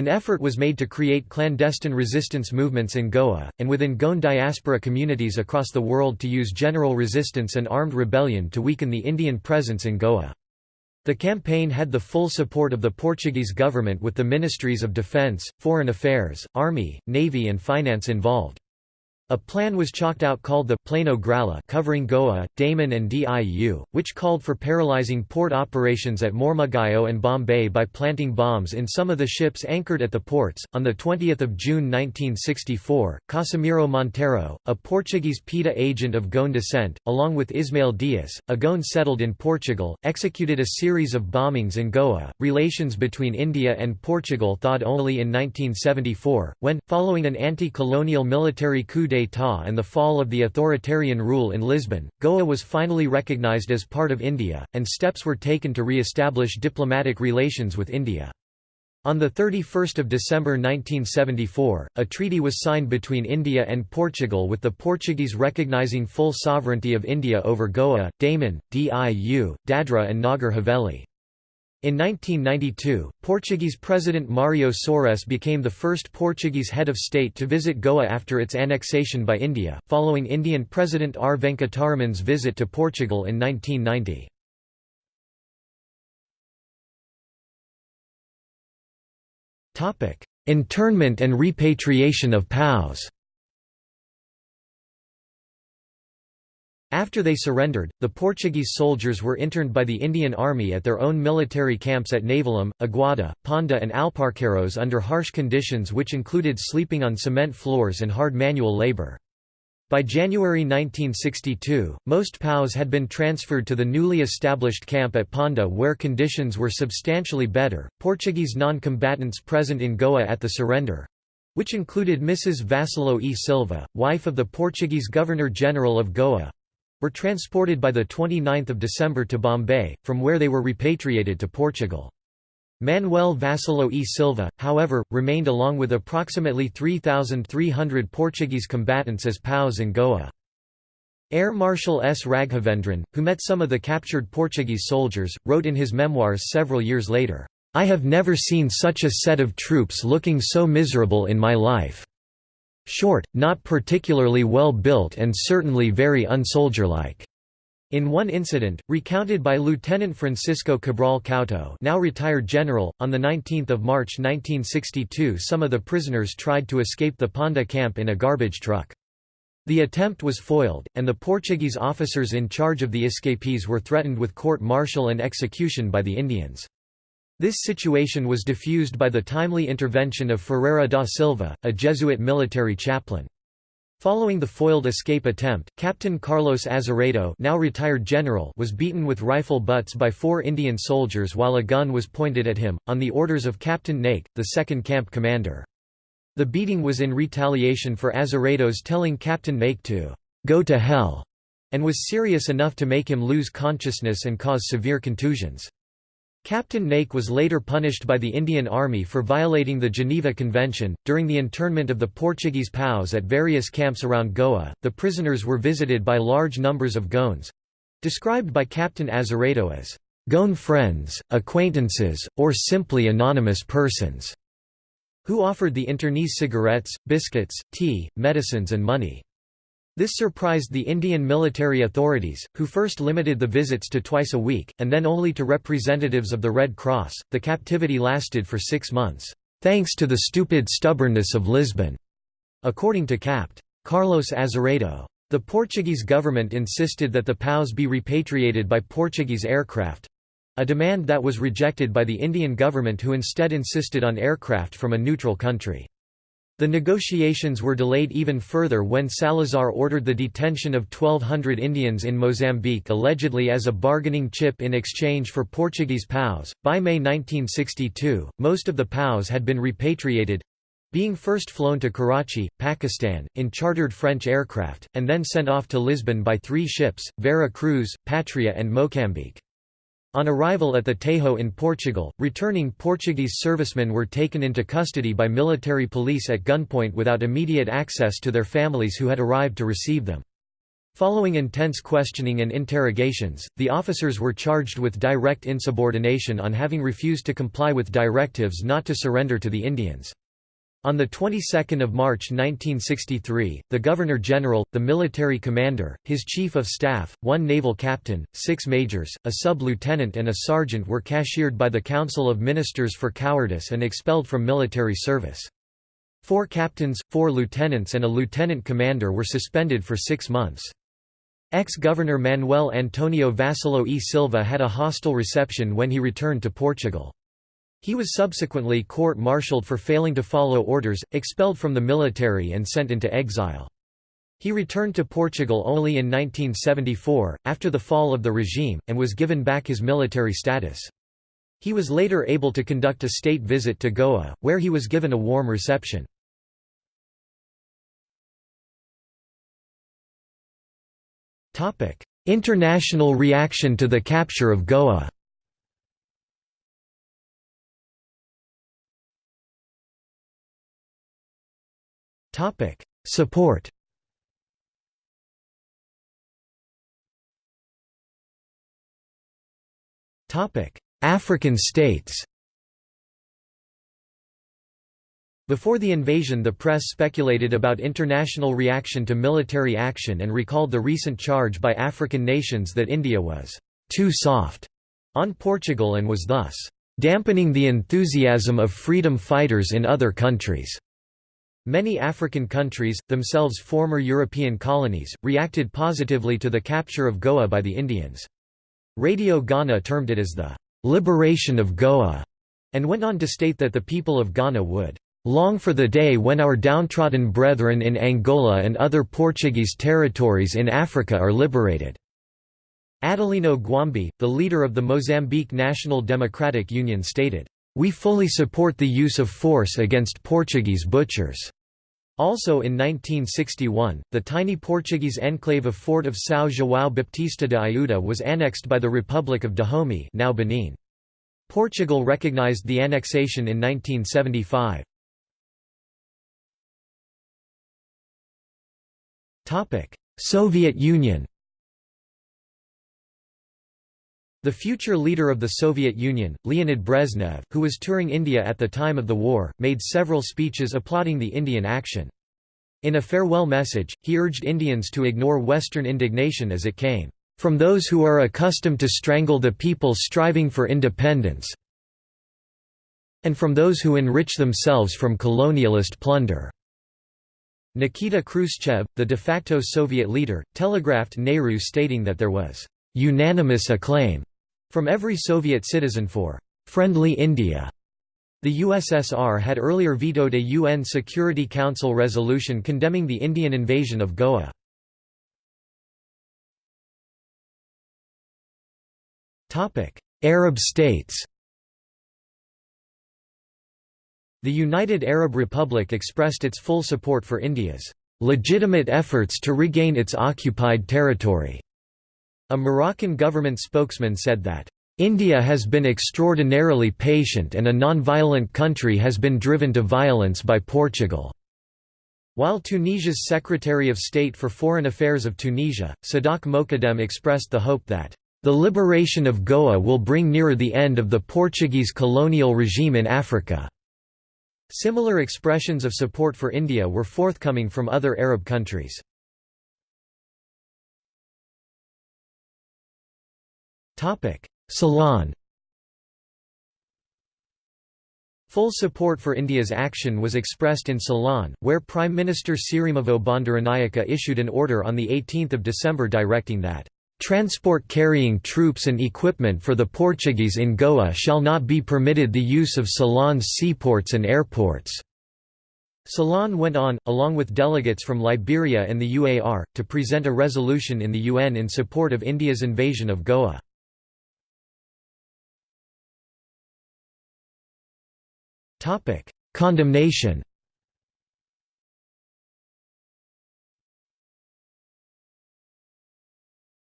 S1: An effort was made to create clandestine resistance movements in Goa, and within Goan diaspora communities across the world to use general resistance and armed rebellion to weaken the Indian presence in Goa. The campaign had the full support of the Portuguese government with the ministries of defence, foreign affairs, army, navy and finance involved. A plan was chalked out called the Plano Grala covering Goa, Daman and Diu, which called for paralyzing port operations at Mormugao and Bombay by planting bombs in some of the ships anchored at the ports. On the 20th of June 1964, Casimiro Monteiro, a Portuguese PIDE agent of Goan descent, along with Ismail Dias, a Goan settled in Portugal, executed a series of bombings in Goa. Relations between India and Portugal thawed only in 1974, when, following an anti-colonial military coup and the fall of the authoritarian rule in Lisbon, Goa was finally recognized as part of India, and steps were taken to re-establish diplomatic relations with India. On 31 December 1974, a treaty was signed between India and Portugal with the Portuguese recognizing full sovereignty of India over Goa, Daman, Diu, Dadra and Nagar Haveli. In 1992, Portuguese President Mário Soares became the first Portuguese head of state to visit Goa after its annexation by India, following Indian President R. Venkataraman's visit to Portugal in 1990. Internment and repatriation of POWs After they surrendered, the Portuguese soldiers were interned by the Indian Army at their own military camps at Navelim, Aguada, Ponda and Alparqueiros under harsh conditions which included sleeping on cement floors and hard manual labor. By January 1962, most POWs had been transferred to the newly established camp at Ponda where conditions were substantially better. Portuguese non-combatants present in Goa at the surrender which included Mrs. Vassallo e Silva, wife of the Portuguese Governor-General of Goa, were transported by 29 December to Bombay, from where they were repatriated to Portugal. Manuel Vassallo e Silva, however, remained along with approximately 3,300 Portuguese combatants as POWs in Goa. Air Marshal S. Raghavendran, who met some of the captured Portuguese soldiers, wrote in his memoirs several years later, "'I have never seen such a set of troops looking so miserable in my life. Short, not particularly well built and certainly very unsoldierlike. In one incident, recounted by Lieutenant Francisco Cabral Couto now retired general, on 19 March 1962 some of the prisoners tried to escape the Ponda camp in a garbage truck. The attempt was foiled, and the Portuguese officers in charge of the escapees were threatened with court-martial and execution by the Indians. This situation was diffused by the timely intervention of Ferreira da Silva, a Jesuit military chaplain. Following the foiled escape attempt, Captain Carlos Azeredo now retired general was beaten with rifle butts by four Indian soldiers while a gun was pointed at him, on the orders of Captain Naik, the second camp commander. The beating was in retaliation for Azeredo's telling Captain Naik to «go to hell» and was serious enough to make him lose consciousness and cause severe contusions. Captain Naik was later punished by the Indian Army for violating the Geneva Convention. During the internment of the Portuguese POWs at various camps around Goa, the prisoners were visited by large numbers of Goans described by Captain Azeredo as Goan friends, acquaintances, or simply anonymous persons who offered the internees cigarettes, biscuits, tea, medicines, and money. This surprised the Indian military authorities, who first limited the visits to twice a week, and then only to representatives of the Red Cross. The captivity lasted for six months, thanks to the stupid stubbornness of Lisbon, according to Capt. Carlos Azeredo. The Portuguese government insisted that the POWs be repatriated by Portuguese aircraft a demand that was rejected by the Indian government who instead insisted on aircraft from a neutral country. The negotiations were delayed even further when Salazar ordered the detention of 1,200 Indians in Mozambique allegedly as a bargaining chip in exchange for Portuguese POWs. By May 1962, most of the POWs had been repatriated being first flown to Karachi, Pakistan, in chartered French aircraft, and then sent off to Lisbon by three ships, Vera Cruz, Patria and Mocambique. On arrival at the Tejo in Portugal, returning Portuguese servicemen were taken into custody by military police at gunpoint without immediate access to their families who had arrived to receive them. Following intense questioning and interrogations, the officers were charged with direct insubordination on having refused to comply with directives not to surrender to the Indians. On the 22nd of March 1963, the Governor-General, the military commander, his chief of staff, one naval captain, six majors, a sub-lieutenant and a sergeant were cashiered by the Council of Ministers for cowardice and expelled from military service. Four captains, four lieutenants and a lieutenant commander were suspended for six months. Ex-Governor Manuel Antonio Vassallo e Silva had a hostile reception when he returned to Portugal. He was subsequently court-martialed for failing to follow orders, expelled from the military and sent into exile. He returned to Portugal only in 1974, after the fall of the regime, and was given back his military status. He was later able to conduct a state visit to Goa, where he was given a warm reception. International reaction to the capture of Goa Topic: Support. Topic: African states. Before the invasion the press speculated about international reaction to military action and recalled the recent charge by African nations that India was «too soft» on Portugal and was thus «dampening the enthusiasm of freedom fighters in other countries». Many African countries, themselves former European colonies, reacted positively to the capture of Goa by the Indians. Radio Ghana termed it as the "...liberation of Goa", and went on to state that the people of Ghana would "...long for the day when our downtrodden brethren in Angola and other Portuguese territories in Africa are liberated." Adelino Gwambe, the leader of the Mozambique National Democratic Union stated, we fully support the use of force against Portuguese butchers. Also in 1961, the tiny Portuguese enclave of Fort of São João Baptista de Ayuda was annexed by the Republic of Dahomey now Benin. Portugal recognized the annexation in 1975. Soviet Union The future leader of the Soviet Union, Leonid Brezhnev, who was touring India at the time of the war, made several speeches applauding the Indian action. In a farewell message, he urged Indians to ignore Western indignation as it came, "...from those who are accustomed to strangle the people striving for independence and from those who enrich themselves from colonialist plunder." Nikita Khrushchev, the de facto Soviet leader, telegraphed Nehru stating that there was "...unanimous acclaim." From every Soviet citizen for «friendly India». The USSR had earlier vetoed a UN Security Council resolution condemning the Indian invasion of Goa. Arab states The United Arab Republic expressed its full support for India's legitimate efforts to regain its occupied territory. A Moroccan government spokesman said that, "...India has been extraordinarily patient and a non-violent country has been driven to violence by Portugal." While Tunisia's Secretary of State for Foreign Affairs of Tunisia, Sadok Mokaddem expressed the hope that, "...the liberation of Goa will bring nearer the end of the Portuguese colonial regime in Africa." Similar expressions of support for India were forthcoming from other Arab countries. Ceylon Full support for India's action was expressed in Ceylon, where Prime Minister Sirimavo Bandaranaike issued an order on 18 December directing that, "...transport carrying troops and equipment for the Portuguese in Goa shall not be permitted the use of Ceylon's seaports and airports." Ceylon went on, along with delegates from Liberia and the UAR, to present a resolution in the UN in support of India's invasion of Goa. Condemnation.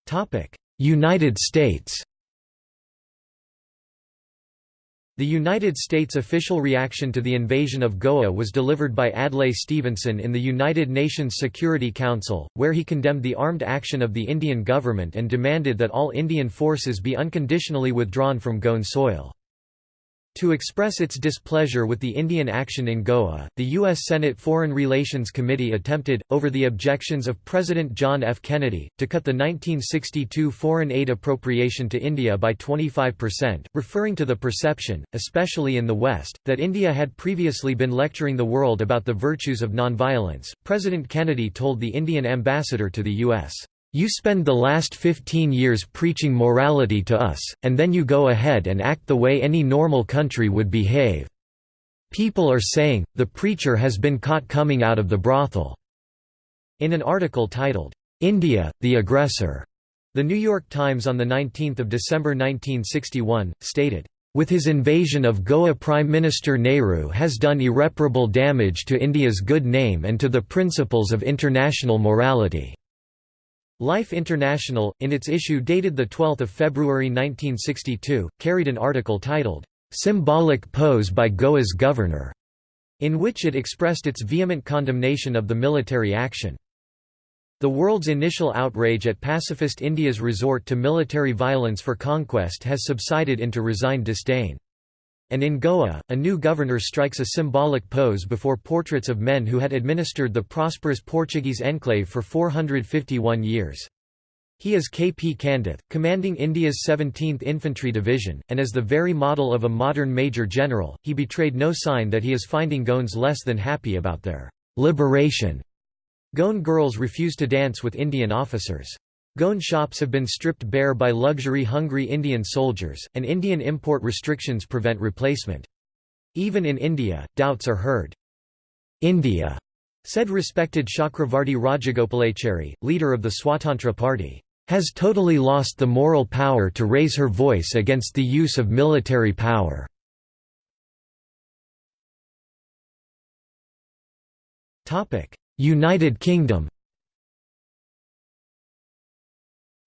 S1: Topic: United States. The United States' official reaction to the invasion of Goa was delivered by Adlai Stevenson in the United Nations Security Council, where he condemned the armed action of the Indian government and demanded that all Indian forces be unconditionally withdrawn from Goan soil. To express its displeasure with the Indian action in Goa, the U.S. Senate Foreign Relations Committee attempted, over the objections of President John F. Kennedy, to cut the 1962 foreign aid appropriation to India by 25%, referring to the perception, especially in the West, that India had previously been lecturing the world about the virtues of nonviolence. President Kennedy told the Indian ambassador to the U.S. You spend the last 15 years preaching morality to us, and then you go ahead and act the way any normal country would behave. People are saying, the preacher has been caught coming out of the brothel." In an article titled, "'India, the Aggressor' The New York Times on 19 December 1961, stated, with his invasion of Goa Prime Minister Nehru has done irreparable damage to India's good name and to the principles of international morality. Life International, in its issue dated 12 February 1962, carried an article titled, "'Symbolic Pose by Goa's Governor' in which it expressed its vehement condemnation of the military action. The world's initial outrage at pacifist India's resort to military violence for conquest has subsided into resigned disdain. And in Goa, a new governor strikes a symbolic pose before portraits of men who had administered the prosperous Portuguese enclave for 451 years. He is K. P. Candeth, commanding India's 17th Infantry Division, and as the very model of a modern major general, he betrayed no sign that he is finding Goans less than happy about their liberation. Goan girls refuse to dance with Indian officers. Goan shops have been stripped bare by luxury-hungry Indian soldiers, and Indian import restrictions prevent replacement. Even in India, doubts are heard. India, said respected Chakravarti Rajagopalachari, leader of the Swatantra Party, has totally lost the moral power to raise her voice against the use of military power. United Kingdom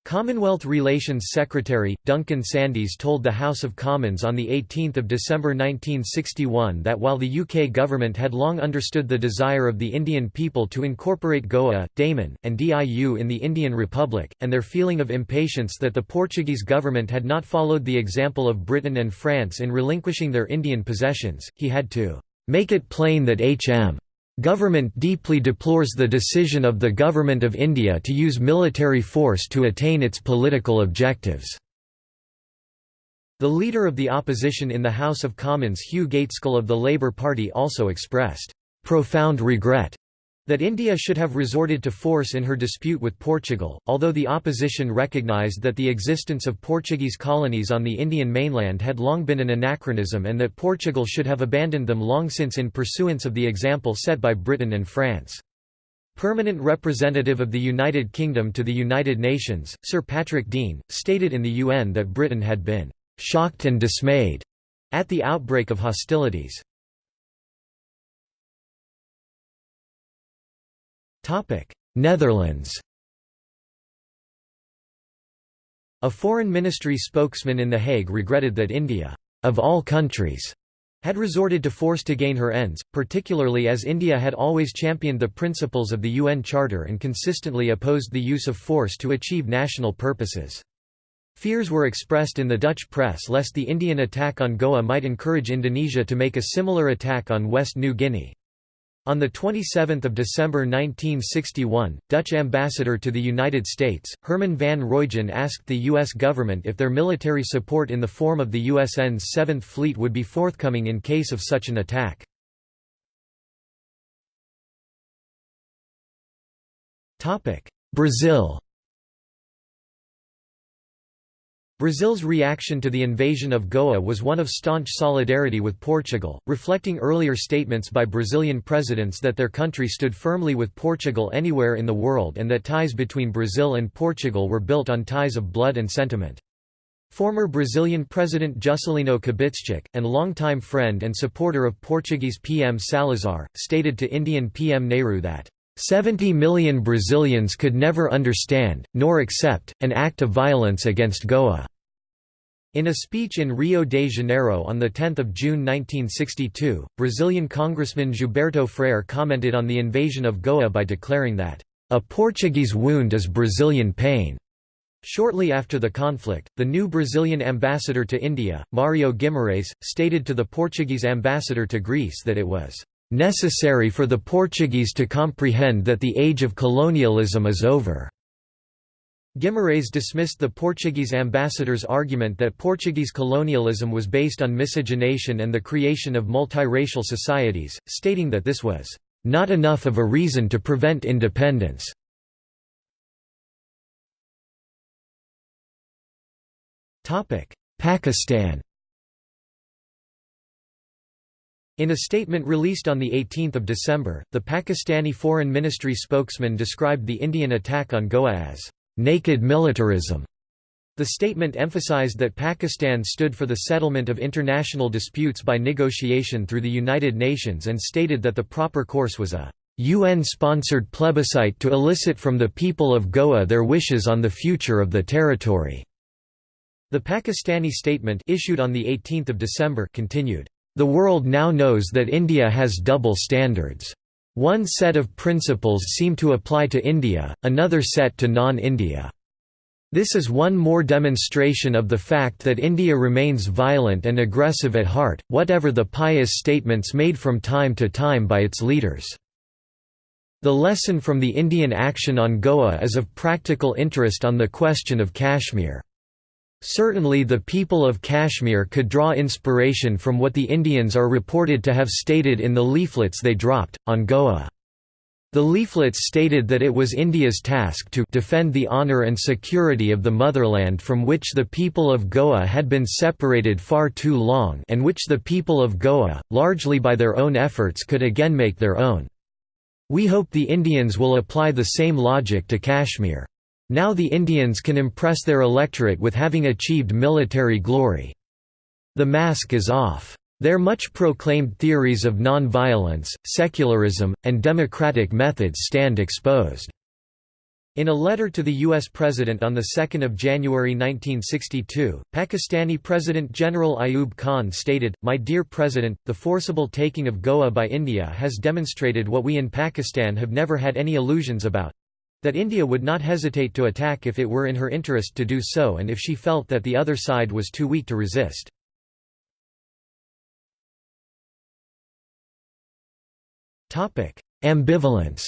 S1: Commonwealth Relations Secretary, Duncan Sandys told the House of Commons on 18 December 1961 that while the UK government had long understood the desire of the Indian people to incorporate Goa, Daman, and Diu in the Indian Republic, and their feeling of impatience that the Portuguese government had not followed the example of Britain and France in relinquishing their Indian possessions, he had to "...make it plain that H.M. Government deeply deplores the decision of the Government of India to use military force to attain its political objectives." The leader of the opposition in the House of Commons Hugh Gaitskell of the Labour Party also expressed, "...profound regret." That India should have resorted to force in her dispute with Portugal, although the opposition recognised that the existence of Portuguese colonies on the Indian mainland had long been an anachronism and that Portugal should have abandoned them long since in pursuance of the example set by Britain and France. Permanent representative of the United Kingdom to the United Nations, Sir Patrick Dean, stated in the UN that Britain had been «shocked and dismayed» at the outbreak of hostilities. Netherlands A foreign ministry spokesman in The Hague regretted that India, of all countries, had resorted to force to gain her ends, particularly as India had always championed the principles of the UN Charter and consistently opposed the use of force to achieve national purposes. Fears were expressed in the Dutch press lest the Indian attack on Goa might encourage Indonesia to make a similar attack on West New Guinea. On 27 December 1961, Dutch ambassador to the United States, Herman van Roijen asked the U.S. government if their military support in the form of the USN's Seventh Fleet would be forthcoming in case of such an attack. Brazil Brazil's reaction to the invasion of Goa was one of staunch solidarity with Portugal, reflecting earlier statements by Brazilian presidents that their country stood firmly with Portugal anywhere in the world and that ties between Brazil and Portugal were built on ties of blood and sentiment. Former Brazilian President Juscelino Kubitschek, and longtime friend and supporter of Portuguese PM Salazar, stated to Indian PM Nehru that 70 million Brazilians could never understand, nor accept, an act of violence against Goa. In a speech in Rio de Janeiro on 10 June 1962, Brazilian Congressman Gilberto Freyre commented on the invasion of Goa by declaring that, "...a Portuguese wound is Brazilian pain." Shortly after the conflict, the new Brazilian ambassador to India, Mario Guimarães, stated to the Portuguese ambassador to Greece that it was necessary for the Portuguese to comprehend that the age of colonialism is over." Guimarães dismissed the Portuguese ambassador's argument that Portuguese colonialism was based on miscegenation and the creation of multiracial societies, stating that this was not enough of a reason to prevent independence. Pakistan In a statement released on 18 December, the Pakistani Foreign Ministry spokesman described the Indian attack on Goa as, "...naked militarism." The statement emphasized that Pakistan stood for the settlement of international disputes by negotiation through the United Nations and stated that the proper course was a UN-sponsored plebiscite to elicit from the people of Goa their wishes on the future of the territory." The Pakistani statement issued on 18 December continued, the world now knows that India has double standards. One set of principles seem to apply to India, another set to non-India. This is one more demonstration of the fact that India remains violent and aggressive at heart, whatever the pious statements made from time to time by its leaders. The lesson from the Indian action on Goa is of practical interest on the question of Kashmir. Certainly the people of Kashmir could draw inspiration from what the Indians are reported to have stated in the leaflets they dropped, on Goa. The leaflets stated that it was India's task to defend the honour and security of the motherland from which the people of Goa had been separated far too long and which the people of Goa, largely by their own efforts could again make their own. We hope the Indians will apply the same logic to Kashmir. Now the Indians can impress their electorate with having achieved military glory. The mask is off. Their much proclaimed theories of non-violence, secularism, and democratic methods stand exposed. In a letter to the U.S. President on 2 January 1962, Pakistani President General Ayub Khan stated, My dear President, the forcible taking of Goa by India has demonstrated what we in Pakistan have never had any illusions about, that India would not hesitate to attack if it were in her interest to do so and if she felt that the other side was too weak to resist. Ambivalence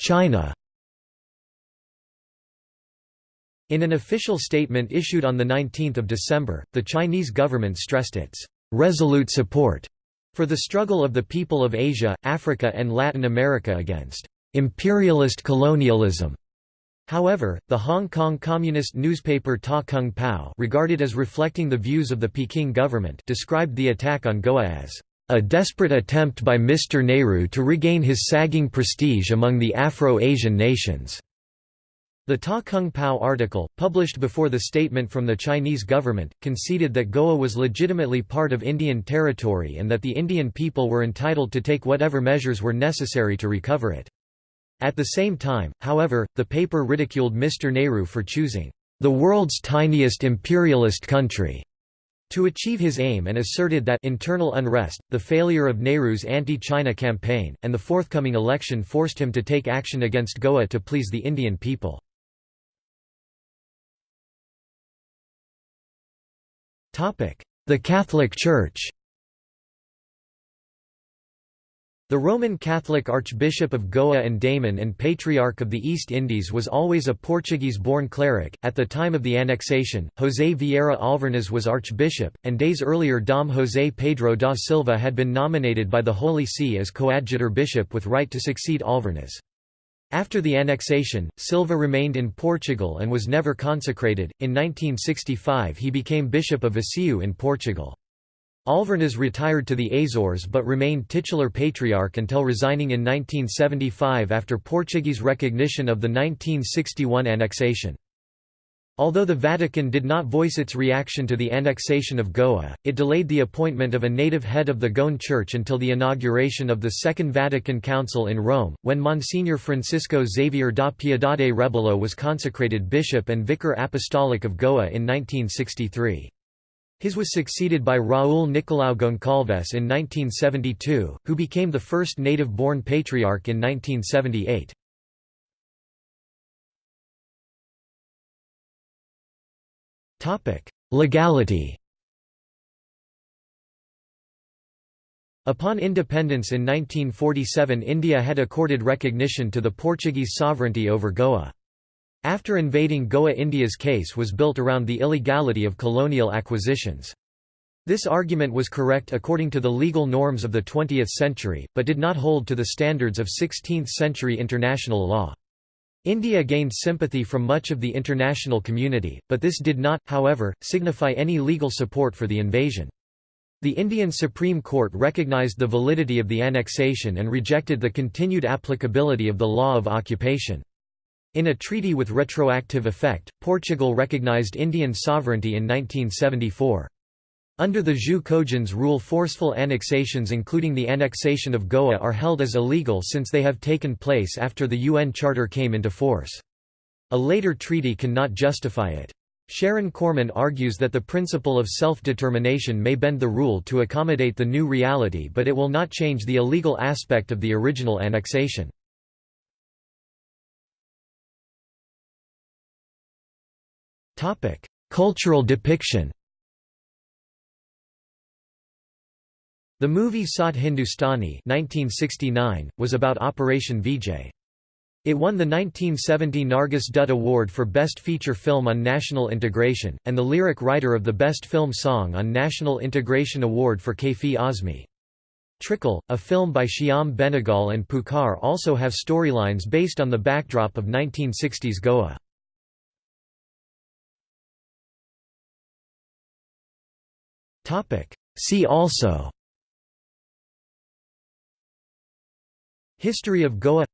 S1: China In an official statement issued on 19 December, the Chinese government stressed its resolute support for the struggle of the people of Asia, Africa and Latin America against imperialist colonialism. However, the Hong Kong communist newspaper Ta Kung Pao regarded as reflecting the views of the Peking government described the attack on Goa as a desperate attempt by Mr. Nehru to regain his sagging prestige among the Afro-Asian nations. The Ta Kung Pao article, published before the statement from the Chinese government, conceded that Goa was legitimately part of Indian territory and that the Indian people were entitled to take whatever measures were necessary to recover it. At the same time, however, the paper ridiculed Mr. Nehru for choosing the world's tiniest imperialist country to achieve his aim and asserted that internal unrest, the failure of Nehru's anti-China campaign, and the forthcoming election forced him to take action against Goa to please the Indian people. The Catholic Church The Roman Catholic Archbishop of Goa and Daman and Patriarch of the East Indies was always a Portuguese-born cleric. At the time of the annexation, José Vieira Alvernaz was archbishop, and days earlier Dom José Pedro da Silva had been nominated by the Holy See as coadjutor bishop with right to succeed Alvernaz. After the annexation, Silva remained in Portugal and was never consecrated. In 1965 he became Bishop of Viseu in Portugal. Alvernaz retired to the Azores but remained titular patriarch until resigning in 1975 after Portuguese recognition of the 1961 annexation. Although the Vatican did not voice its reaction to the annexation of Goa, it delayed the appointment of a native head of the Goan Church until the inauguration of the Second Vatican Council in Rome, when Monsignor Francisco Xavier da Piedade Rebelo was consecrated bishop and vicar apostolic of Goa in 1963. His was succeeded by Raul Nicolau Goncalves in 1972, who became the first native-born patriarch in 1978. Legality Upon independence in 1947 India had accorded recognition to the Portuguese sovereignty over Goa. After invading Goa India's case was built around the illegality of colonial acquisitions. This argument was correct according to the legal norms of the 20th century, but did not hold to the standards of 16th-century international law. India gained sympathy from much of the international community, but this did not, however, signify any legal support for the invasion. The Indian Supreme Court recognized the validity of the annexation and rejected the continued applicability of the law of occupation. In a treaty with retroactive effect, Portugal recognized Indian sovereignty in 1974. Under the Jus Cogens rule forceful annexations including the annexation of Goa are held as illegal since they have taken place after the UN Charter came into force. A later treaty cannot justify it. Sharon Korman argues that the principle of self-determination may bend the rule to accommodate the new reality but it will not change the illegal aspect of the original annexation. Cultural depiction The movie Saat Hindustani 1969, was about Operation Vijay. It won the 1970 Nargis Dutt Award for Best Feature Film on National Integration, and the lyric writer of the Best Film Song on National Integration Award for Kaifi Azmi. Trikal, a film by Shyam Benegal and Pukar also have storylines based on the backdrop of 1960s Goa. See also History of Goa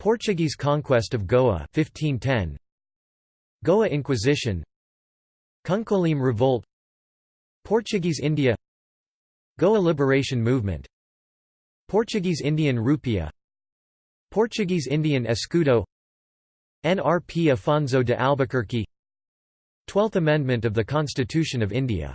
S1: Portuguese conquest of Goa 1510 Goa Inquisition Kunkolim Revolt Portuguese India Goa Liberation Movement Portuguese Indian Rupia Portuguese Indian Escudo NRP Afonso de Albuquerque Twelfth Amendment of the Constitution of India